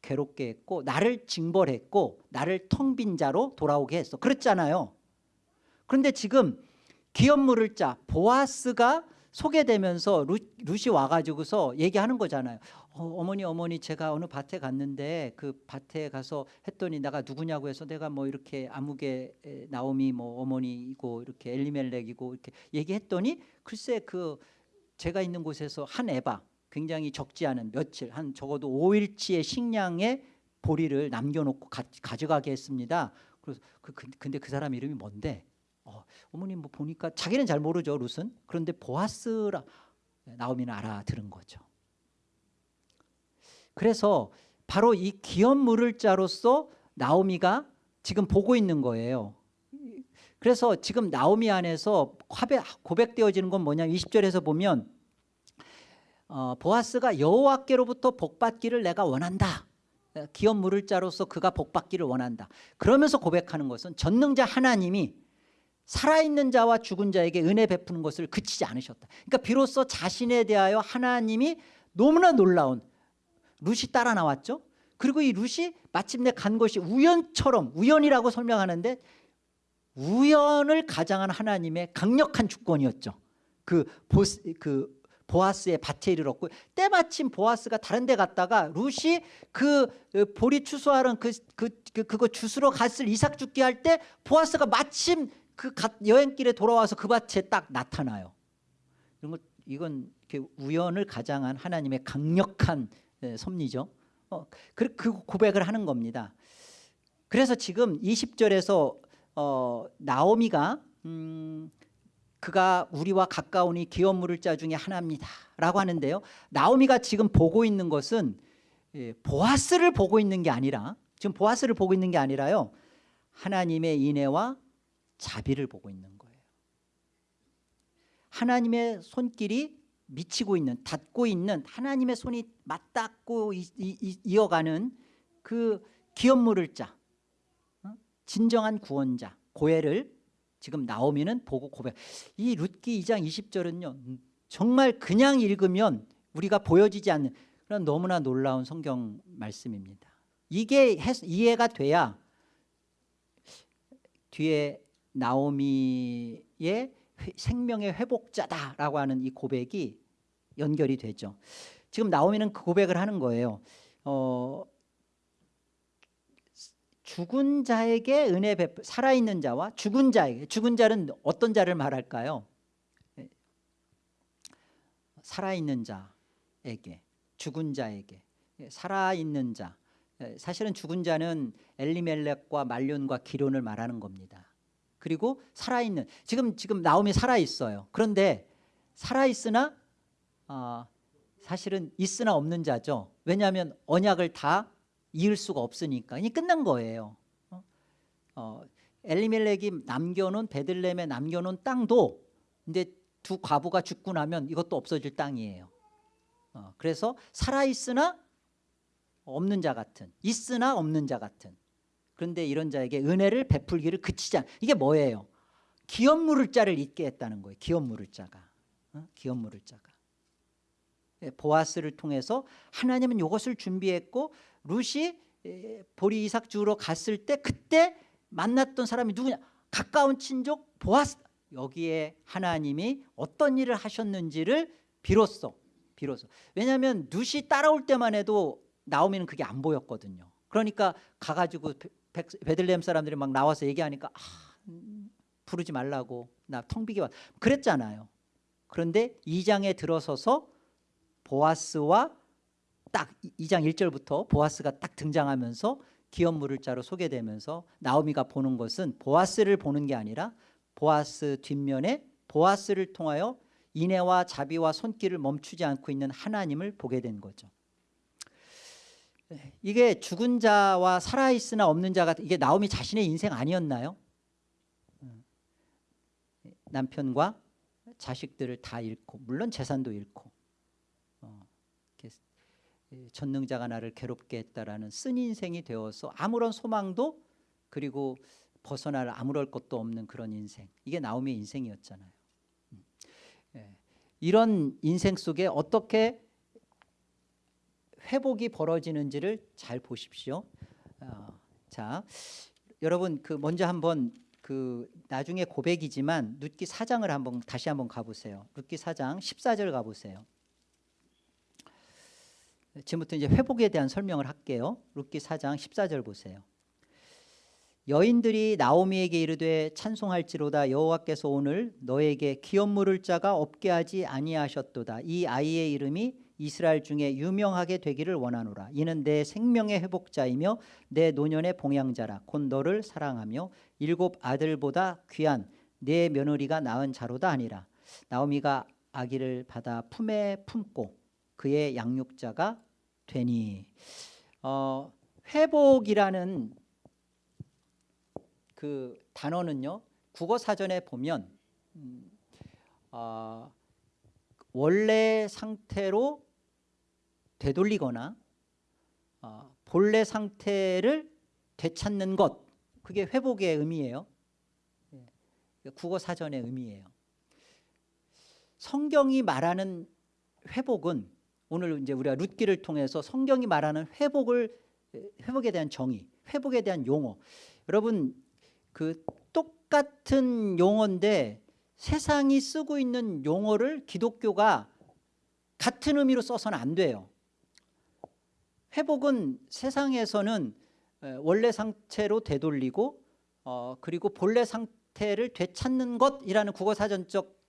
Speaker 1: 괴롭게 했고 나를 징벌했고 나를 텅 빈 자로 돌아오게 했어. 그랬잖아요. 그런데 지금 기업 물을 자 보아스가 소개되면서 룻, 룻이 와가지고서 얘기하는 거잖아요 어, 머니 어머니 제가 어느 밭에 갔는데 그 밭에 가서 했더니 내가 누구냐고 해서 내가 뭐 이렇게 아무개 나오미 뭐 어머니이고 이렇게 엘리멜렉이고 이렇게 얘기했더니 글쎄 그 제가 있는 곳에서 한 에바 굉장히 적지 않은 며칠 한 적어도 5일치의 식량의 보리를 남겨놓고 가, 져가게 했습니다. 그래서 그, 그, 근데 그 사람 이름이 뭔데? 어, 어머니 뭐 보니까 자기는 잘 모르죠 룻은 그런데 보아스라 나오미는 알아들은 거죠. 그래서 바로 이 기업 물을 자로서 나오미가 지금 보고 있는 거예요. 그래서 지금 나오미 안에서 고백되어지는 건 뭐냐면 20절에서 보면 어, 보아스가 여호와께로부터 복받기를 내가 원한다. 기업 물을 자로서 그가 복받기를 원한다. 그러면서 고백하는 것은 전능자 하나님이 살아있는 자와 죽은 자에게 은혜 베푸는 것을 그치지 않으셨다. 그러니까 비로소 자신에 대하여 하나님이 너무나 놀라운 룻이 따라 나왔죠. 그리고 이 룻이 마침내 간 것이 우연처럼 우연이라고 설명하는데 우연을 가장한 하나님의 강력한 주권이었죠. 그, 보스, 그 보아스의 밭에 이르렀고 때마침 보아스가 다른 데 갔다가 룻이 그 어, 보리 추수하러 그, 그, 그, 그거 주스러 갔을 이삭 죽기 할 때 보아스가 마침 그 가- 여행길에 돌아와서 그 밭에 딱 나타나요. 이런 거 이건 우연을 가장한 하나님의 강력한 예, 섭리죠. 어, 그, 그 고백을 하는 겁니다. 그래서 지금 20절에서 어, 나오미가 음, 그가 우리와 가까우니 기업 물을 자 중에 하나입니다 라고 하는데요. 나오미가 지금 보고 있는 것은 예, 보아스를 보고 있는 게 아니라 지금 보아스를 보고 있는 게 아니라요. 하나님의 인애와 자비를 보고 있는 거예요. 하나님의 손길이 미치고 있는 닿고 있는 하나님의 손이 맞닿고 이어가는 그 기업 물을 자 어? 진정한 구원자 고해를 지금 나오미는 보고 고백. 이 룻기 2장 20절은요 정말 그냥 읽으면 우리가 보여지지 않는 그런 너무나 놀라운 성경 말씀입니다. 이게 해- 이해가 돼야 뒤에 나오미의 회- 생명의 회복자다라고 하는 이 고백이 연결이 되죠. 지금 나오미는 그 고백을 하는 거예요. 어, 죽은 자에게 은혜 베풀 살아있는 자와 죽은 자에게 죽은 자는 어떤 자를 말할까요? 예. 살아있는 자에게 죽은 자에게 예, 살아있는 자. 예, 사실은 죽은 자는 엘리멜렉과 말륜과 기론을 말하는 겁니다. 그리고 살아있는 지금 지금 나오미 살아있어요. 그런데 살아있으나 어, 사실은 있으나 없는 자죠 왜냐하면 언약을 다 이을 수가 없으니까 이게 끝난 거예요. 어? 어, 엘리멜렉이 남겨놓은 베들레헴에 남겨놓은 땅도 이제 두 과부가 죽고 나면 이것도 없어질 땅이에요. 어, 그래서 살아 있으나 없는 자 같은, 있으나 없는 자 같은. 그런데 이런 자에게 은혜를 베풀기를 그치지 않. 이게 뭐예요? 기업 물을 자를 잊게 했다는 거예요. 기업 물을 자가, 어? 기업 물을 자가. 예, 보아스를 통해서 하나님은 이것을 준비했고 룻이 에, 보리 이삭 주우러 갔을 때 그때 만났던 사람이 누구냐? 가까운 친족 보아스. 여기에 하나님이 어떤 일을 하셨는지를 비로소 비로소. 왜냐하면 룻이 따라올 때만 해도 나오미는 그게 안 보였거든요. 그러니까 가가지고 베들레헴 사람들이 막 나와서 얘기하니까 아, 음, 부르지 말라고. 나 텅 비게 왔. 그랬잖아요. 그런데 2장에 들어서서 보아스와 딱 2장 1절부터 보아스가 딱 등장하면서 기업 물을 자로 소개되면서 나오미가 보는 것은 보아스를 보는 게 아니라 보아스 뒷면에 보아스를 통하여 인애와 자비와 손길을 멈추지 않고 있는 하나님을 보게 된 거죠. 이게 죽은 자와 살아있으나 없는 자가 이게 나오미 자신의 인생 아니었나요? 남편과 자식들을 다 잃고 물론 재산도 잃고 전능자가 나를 괴롭게 했다라는 쓴 인생이 되어서 아무런 소망도 그리고 벗어날 아무럴 것도 없는 그런 인생. 이게 나오미의 인생이었잖아요. 음. 예. 이런 인생 속에 어떻게 회복이 벌어지는지를 잘 보십시오. 어, 자 여러분 그 먼저 한번 그 나중에 고백이지만 룻기 4장을 한번 다시 한번 가보세요. 룻기 4장 14절 가보세요 지금부터 이제 회복에 대한 설명을 할게요. 룻기 4장 14절 보세요. 여인들이 나오미에게 이르되 찬송할지로다 여호와께서 오늘 너에게 기업 물을 자가 없게 하지 아니하셨도다. 이 아이의 이름이 이스라엘 중에 유명하게 되기를 원하노라. 이는 내 생명의 회복자이며 내 노년의 봉양자라. 곧 너를 사랑하며 일곱 아들보다 귀한 내 며느리가 낳은 자로다 아니라. 나오미가 아기를 받아 품에 품고 그의 양육자가 되니 어, 회복이라는 그 단어는요 국어 사전에 보면 음, 어, 원래 상태로 되돌리거나 어, 본래 상태를 되찾는 것 그게 회복의 의미예요. 예, 국어 사전의 의미예요. 성경이 말하는 회복은 오늘 이제 우리가 룻기를 통해서 성경이 말하는 회복을 회복에 대한 정의, 회복에 대한 용어. 여러분 그 똑같은 용어인데 세상이 쓰고 있는 용어를 기독교가 같은 의미로 써서는 안 돼요. 회복은 세상에서는 에, 원래 상태로 되돌리고 어, 그리고 본래 상태를 되찾는 것이라는 국어사전적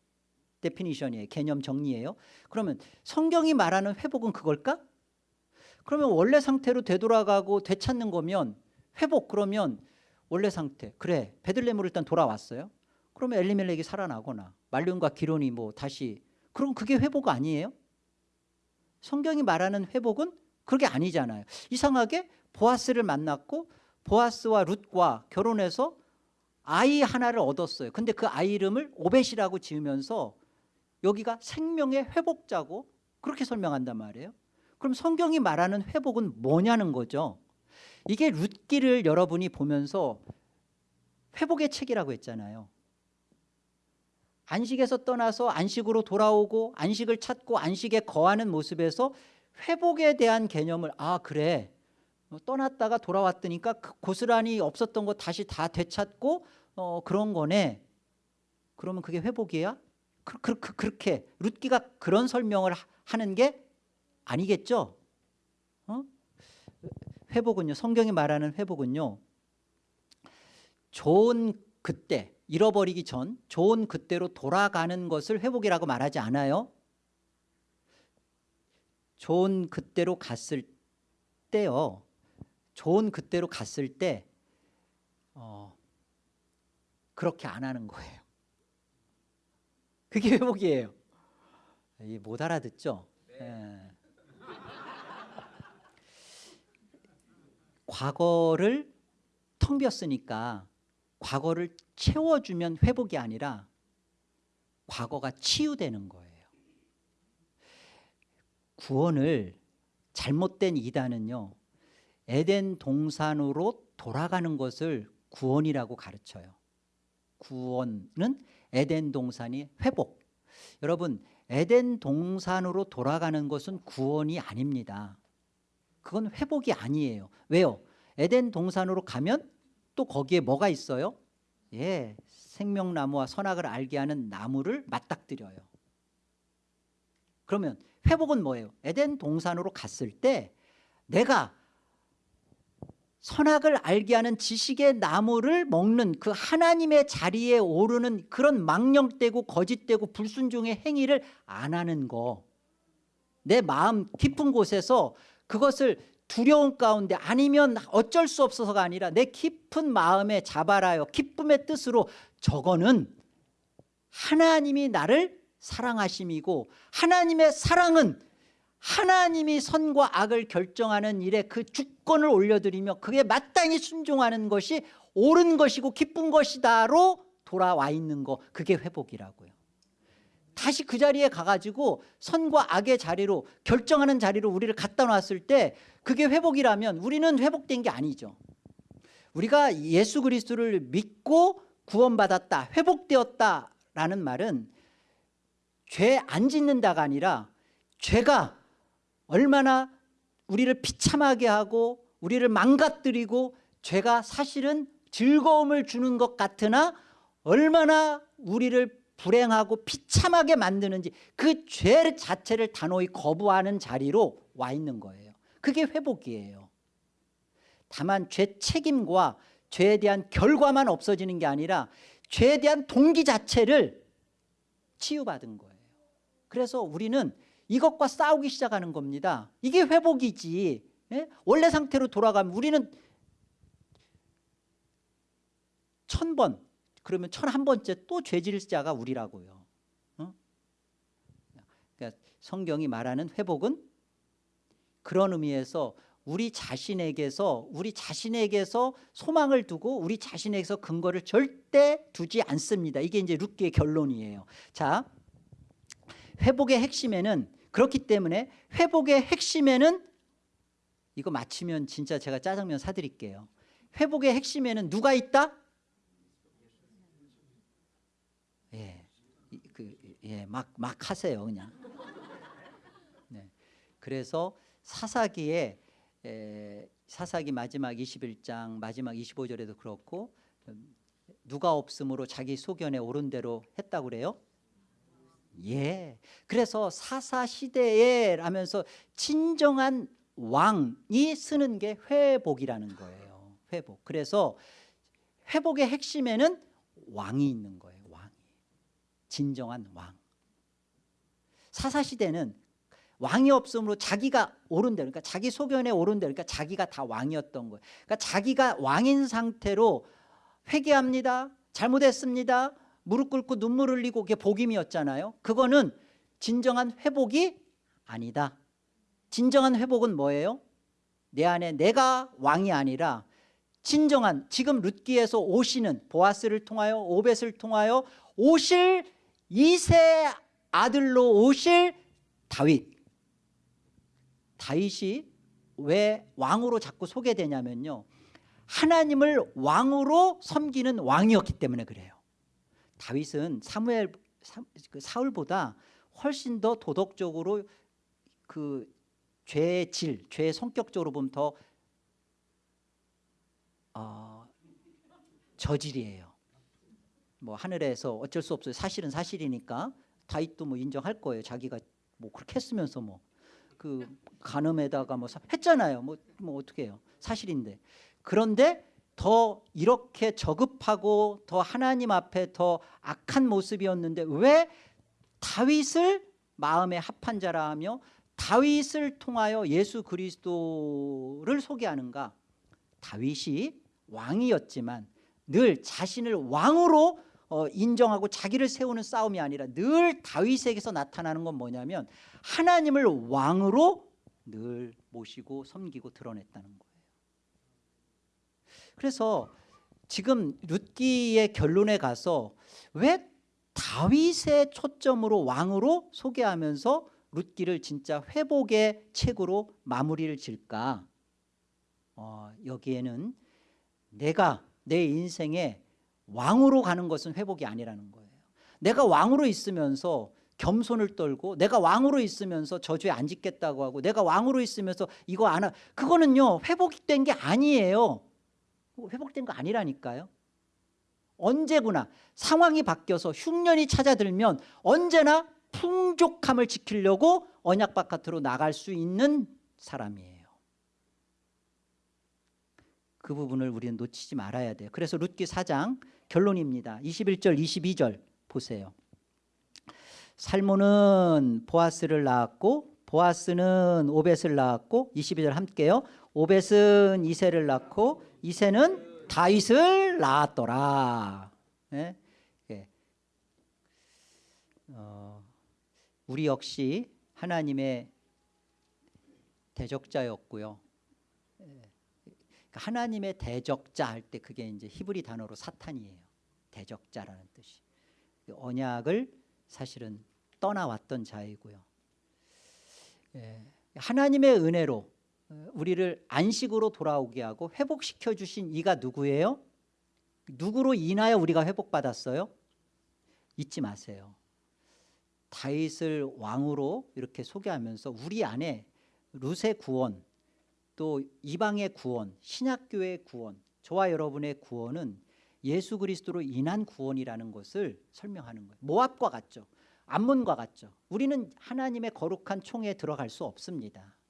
Speaker 1: definition이에요. 개념 정리예요. 그러면 성경이 말하는 회복은 그걸까? 그러면 원래 상태로 되돌아가고 되찾는 거면 회복 그러면 원래 상태 그래 베들레헴으로 일단 돌아왔어요. 그러면 엘리멜렉이 살아나거나 말륜과 기론이 뭐 다시 그럼 그게 회복 아니에요? 성경이 말하는 회복은 그게 아니잖아요. 이상하게 보아스를 만났고 보아스와 룻과 결혼해서 아이 하나를 얻었어요. 근데 그 아이 이름을 오벳이라고 지으면서 여기가 생명의 회복자고 그렇게 설명한단 말이에요. 그럼 성경이 말하는 회복은 뭐냐는 거죠. 이게 룻기를 여러분이 보면서 회복의 책이라고 했잖아요. 안식에서 떠나서 안식으로 돌아오고 안식을 찾고 안식에 거하는 모습에서 회복에 대한 개념을 아 그래 어, 떠났다가 돌아왔더니까 그 고스란히 없었던 거 다시 다 되찾고 어, 그런 거네 그러면 그게 회복이야? 그, 그, 그, 그렇게 룻기가 그런 설명을 하- 하는 게 아니겠죠? 어? 회복은요 성경이 말하는 회복은요 좋은 그때 잃어버리기 전 좋은 그때로 돌아가는 것을 회복이라고 말하지 않아요. 좋은 그때로 갔을 때요 좋은 그때로 갔을 때 어, 그렇게 안 하는 거예요 그게 회복이에요? 이못 알아듣죠? 예. 과거를 텅 비었으니까 과거를 채워주면 회복이 아니라 과거가 치유되는 거예요. 구원을 잘못된 이단은요 에덴 동산으로 돌아가는 것을 구원이라고 가르쳐요. 구원은 에덴 동산이 회복. 여러분 에덴 동산으로 돌아가는 것은 구원이 아닙니다. 그건 회복이 아니에요. 왜요? 에덴 동산으로 가면 또 거기에 뭐가 있어요? 예, 생명나무와 선악을 알게 하는 나무를 맞닥뜨려요. 그러면 회복은 뭐예요? 에덴 동산으로 갔을 때 내가 선악을 알게 하는 지식의 나무를 먹는 그 하나님의 자리에 오르는 그런 망령되고 거짓되고 불순종의 행위를 안 하는 거. 내 마음 깊은 곳에서 그것을 두려움 가운데 아니면 어쩔 수 없어서가 아니라 내 깊은 마음에 잡아라요 기쁨의 뜻으로 저거는 하나님이 나를 사랑하심이고 하나님의 사랑은 하나님이 선과 악을 결정하는 일에 그 주권을 올려드리며 그게 마땅히 순종하는 것이 옳은 것이고 기쁜 것이다로 돌아와 있는 거 그게 회복이라고요. 다시 그 자리에 가가지고 선과 악의 자리로 결정하는 자리로 우리를 갖다 놨을 때 그게 회복이라면 우리는 회복된 게 아니죠. 우리가 예수 그리스도를 믿고 구원받았다 회복되었다라는 말은 죄 안 짓는다가 아니라 죄가 얼마나 우리를 비참하게 하고 우리를 망가뜨리고 죄가 사실은 즐거움을 주는 것 같으나 얼마나 우리를 불행하고 비참하게 만드는지 그 죄 자체를 단호히 거부하는 자리로 와 있는 거예요. 그게 회복이에요. 다만 죄 책임과 죄에 대한 결과만 없어지는 게 아니라 죄에 대한 동기 자체를 치유받은 거예요. 그래서 우리는 이것과 싸우기 시작하는 겁니다. 이게 회복이지. 예? 원래 상태로 돌아가면 우리는 천 번 그러면 천 한 번째 또 죄질 자가 우리라고요. 어? 그러니까 성경이 말하는 회복은 그런 의미에서 우리 자신에게서 우리 자신에게서 소망을 두고 우리 자신에게서 근거를 절대 두지 않습니다. 이게 이제 룻기의 결론이에요. 자 회복의 핵심에는 그렇기 때문에 회복의 핵심에는 이거 맞히면 진짜 제가 짜장면 사드릴게요 회복의 핵심에는 누가 있다? 예, 이- 그, 예, 막, 막 하세요 그냥 네. 그래서 사사기에 에, 사사기 마지막 21장 마지막 25절에도 그렇고 음, 누가 없으므로 자기 소견에 옳은 대로 했다고 그래요 예. 그래서 사사 시대에 라면서 진정한 왕이 쓰는 게 회복이라는 거예요. 회복. 그래서 회복의 핵심에는 왕이 있는 거예요. 왕이. 진정한 왕. 사사 시대는 왕이 없으므로 자기가 대로 그러니까 자기 소견에 대로 그러니까 자기가 다 왕이었던 거예요. 그러니까 자기가 왕인 상태로 회개합니다. 잘못했습니다. 무릎 꿇고 눈물 흘리고 그게 복임이었잖아요. 그거는 진정한 회복이 아니다. 진정한 회복은 뭐예요? 내 안에 내가 왕이 아니라 진정한 지금 룻기에서 오시는 보아스를 통하여 오벳을 통하여 오실 이세 아들로 오실 다윗 다윗이 왜 왕으로 자꾸 소개되냐면요 하나님을 왕으로 섬기는 왕이었기 때문에 그래요 다윗은 사무엘 사- 그 사울보다 훨씬 더 도덕적으로 그 죄의 질, 죄의 성격적으로 보면 더 어, 저질이에요. 뭐 하늘에서 어쩔 수 없어요. 사실은 사실이니까 다윗도 뭐 인정할 거예요. 자기가 뭐 그렇게 했으면서 뭐 그 간음에다가 뭐 사- 했잖아요. 뭐, 뭐 어떻게 해요? 사실인데 그런데 더 이렇게 저급하고 더 하나님 앞에 더 악한 모습이었는데 왜 다윗을 마음에 합한 자라 하며 다윗을 통하여 예수 그리스도를 소개하는가? 다윗이 왕이었지만 늘 자신을 왕으로 어, 인정하고 자기를 세우는 싸움이 아니라 늘 다윗에게서 나타나는 건 뭐냐면 하나님을 왕으로 늘 모시고 섬기고 드러냈다는 거예요 그래서 지금 룻기의 결론에 가서 왜 다윗의 초점으로 왕으로 소개하면서 룻기를 진짜 회복의 책으로 마무리를 질까? 어, 여기에는 내가 내 인생에 왕으로 가는 것은 회복이 아니라는 거예요. 내가 왕으로 있으면서 겸손을 떨고 내가 왕으로 있으면서 저주에 안 짓겠다고 하고 내가 왕으로 있으면서 이거 안 하, 그거는요 회복된 게 아니에요 회복된 거 아니라니까요. 언제구나 상황이 바뀌어서 흉년이 찾아들면 언제나 풍족함을 지키려고 언약 바깥으로 나갈 수 있는 사람이에요. 그 부분을 우리는 놓치지 말아야 돼요. 그래서 룻기 4장 결론입니다. 21절 22절 보세요. 살모는 보아스를 낳았고 보아스는 오벳을 낳았고 22절 함께요. 오벳은 이세를 낳고 이세는 다윗을 낳았더라 예? 예. 어, 우리 역시 하나님의 대적자였고요 예. 그러니까 하나님의 대적자 할 때 그게 이제 히브리 단어로 사탄이에요 대적자라는 뜻이 언약을 사실은 떠나왔던 자이고요 예. 하나님의 은혜로 어, 우리를 안식으로 돌아오게 하고 회복시켜 주신 이가 누구예요? 누구로 인하여 우리가 회복받았어요? 잊지 마세요 다윗을 왕으로 이렇게 소개하면서 우리 안에 룻의 구원 또 이방의 구원 신약교회의 구원 저와 여러분의 구원은 예수 그리스도로 인한 구원이라는 것을 설명하는 거예요 모압과 같죠 암몬과 같죠 우리는 하나님의 거룩한 총에 들어갈 수 없습니다 어?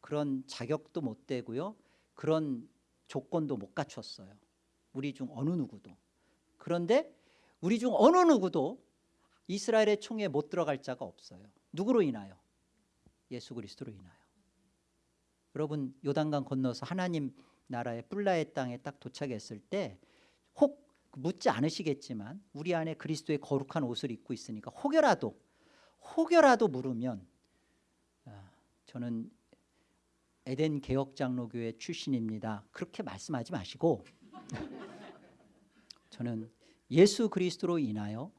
Speaker 1: 그런 자격도 못 되고요. 그런 조건도 못 갖췄어요. 우리 중 어느 누구도. 그런데 우리 중 어느 누구도 이스라엘의 총에 못 들어갈 자가 없어요. 누구로 인하여? 예수 그리스도로 인하여. 여러분 요단강 건너서 하나님 나라의 뿔라의 땅에 딱 도착했을 때 혹 묻지 않으시겠지만 우리 안에 그리스도의 거룩한 옷을 입고 있으니까 혹여라도 혹여라도 물으면 아, 저는 에덴 개혁장로교회 출신입니다. 그렇게 말씀하지 마시고 저는 예수 그리스도로 인하여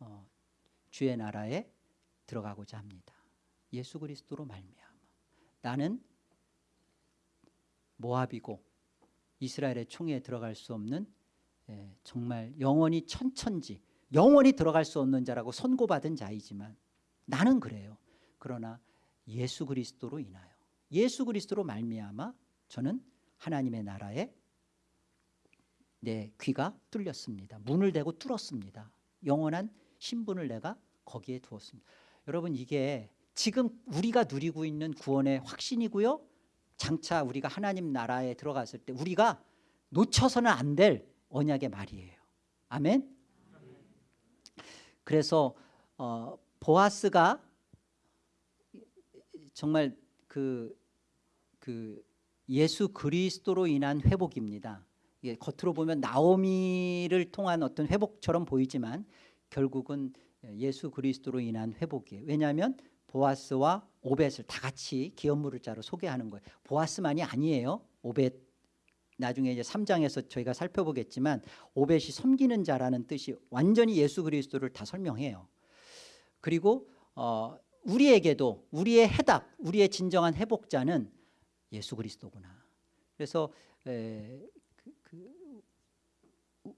Speaker 1: 어, 주의 나라에 들어가고자 합니다. 예수 그리스도로 말미암아. 나는 모압이고 이스라엘의 총에 들어갈 수 없는 예, 정말 영원히 천천지 영원히 들어갈 수 없는 자라고 선고받은 자이지만 나는 그래요. 그러나 예수 그리스도로 인하여 예수 그리스도로 말미암아 저는 하나님의 나라에 내 귀가 뚫렸습니다 문을 대고 뚫었습니다 영원한 신분을 내가 거기에 두었습니다. 여러분 이게 지금 우리가 누리고 있는 구원의 확신이고요. 장차 우리가 하나님 나라에 들어갔을 때 우리가 놓쳐서는 안 될 언약의 말이에요. 아멘. 그래서 어, 보아스가 정말 그, 그 예수 그리스도로 인한 회복입니다. 이게 겉으로 보면 나오미를 통한 어떤 회복처럼 보이지만 결국은 예수 그리스도로 인한 회복이에요. 왜냐하면 보아스와 오벳을 다 같이 기업물을 자로 소개하는 거예요. 보아스만이 아니에요. 오벳 나중에 이제 3장에서 저희가 살펴보겠지만 오벳이 섬기는 자라는 뜻이 완전히 예수 그리스도를 다 설명해요. 그리고 어, 우리에게도 우리의 해답, 우리의 진정한 회복자는 예수 그리스도구나. 그래서 에, 그, 그,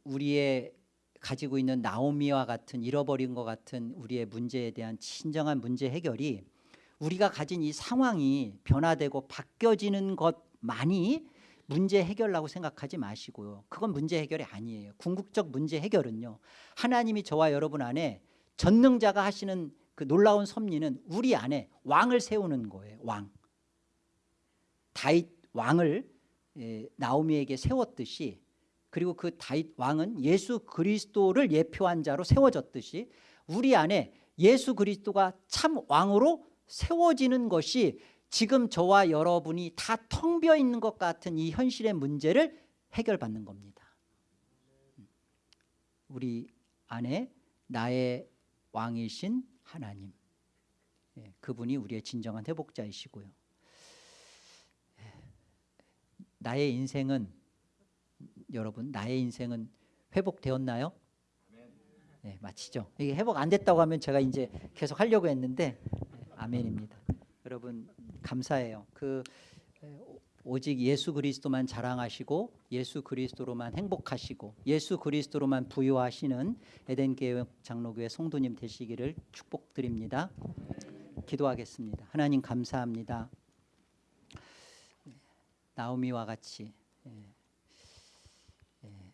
Speaker 1: 우리의 가지고 있는 나오미와 같은 잃어버린 것 같은 우리의 문제에 대한 진정한 문제 해결이 우리가 가진 이 상황이 변화되고 바뀌어지는 것만이 문제 해결라고 생각하지 마시고요. 그건 문제 해결이 아니에요. 궁극적 문제 해결은요. 하나님이 저와 여러분 안에 전능자가 하시는 그 놀라운 섭리는 우리 안에 왕을 세우는 거예요. 왕. 다윗 왕을 예, 나오미에게 세웠듯이 그리고 그 다윗 왕은 예수 그리스도를 예표한 자로 세워졌듯이 우리 안에 예수 그리스도가 참 왕으로 세워지는 것이 지금 저와 여러분이 다 텅 비어 있는 것 같은 이 현실의 문제를 해결받는 겁니다. 우리 안에 나의 왕이신 하나님 예, 그분이 우리의 진정한 회복자이시고요. 나의 인생은 여러분 나의 인생은 회복되었나요? 네, 마치죠. 이게 회복 안 됐다고 하면 제가 이제 계속 하려고 했는데 네, 아멘입니다. 여러분 감사해요. 그 오직 예수 그리스도만 자랑하시고 예수 그리스도로만 행복하시고 예수 그리스도로만 부유하시는 에덴 교회 장로교회 성도님 되시기를 축복드립니다. 기도하겠습니다. 하나님 감사합니다. 나오미와 같이 예, 예,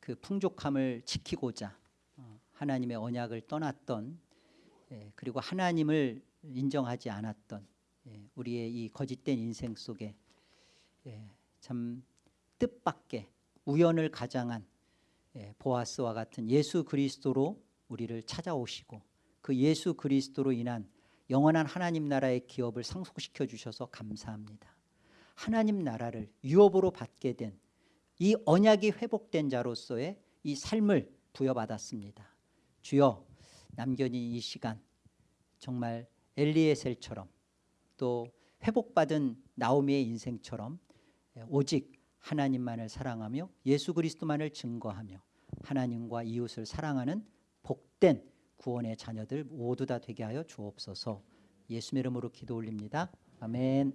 Speaker 1: 그 풍족함을 지키고자 어, 하나님의 언약을 떠났던 예, 그리고 하나님을 인정하지 않았던 우리의 이 거짓된 인생 속에 참 뜻밖의 우연을 가장한 보아스와 같은 예수 그리스도로 우리를 찾아오시고 그 예수 그리스도로 인한 영원한 하나님 나라의 기업을 상속시켜 주셔서 감사합니다. 하나님 나라를 유업으로 받게 된 이 언약이 회복된 자로서의 이 삶을 부여받았습니다. 주여 남겨진 이 시간 정말 엘리에셀처럼 또 회복받은 나오미의 인생처럼 오직 하나님만을 사랑하며 예수 그리스도만을 증거하며 하나님과 이웃을 사랑하는 복된 구원의 자녀들 모두 다 되게 하여 주옵소서 예수 이름으로 기도 올립니다. 아멘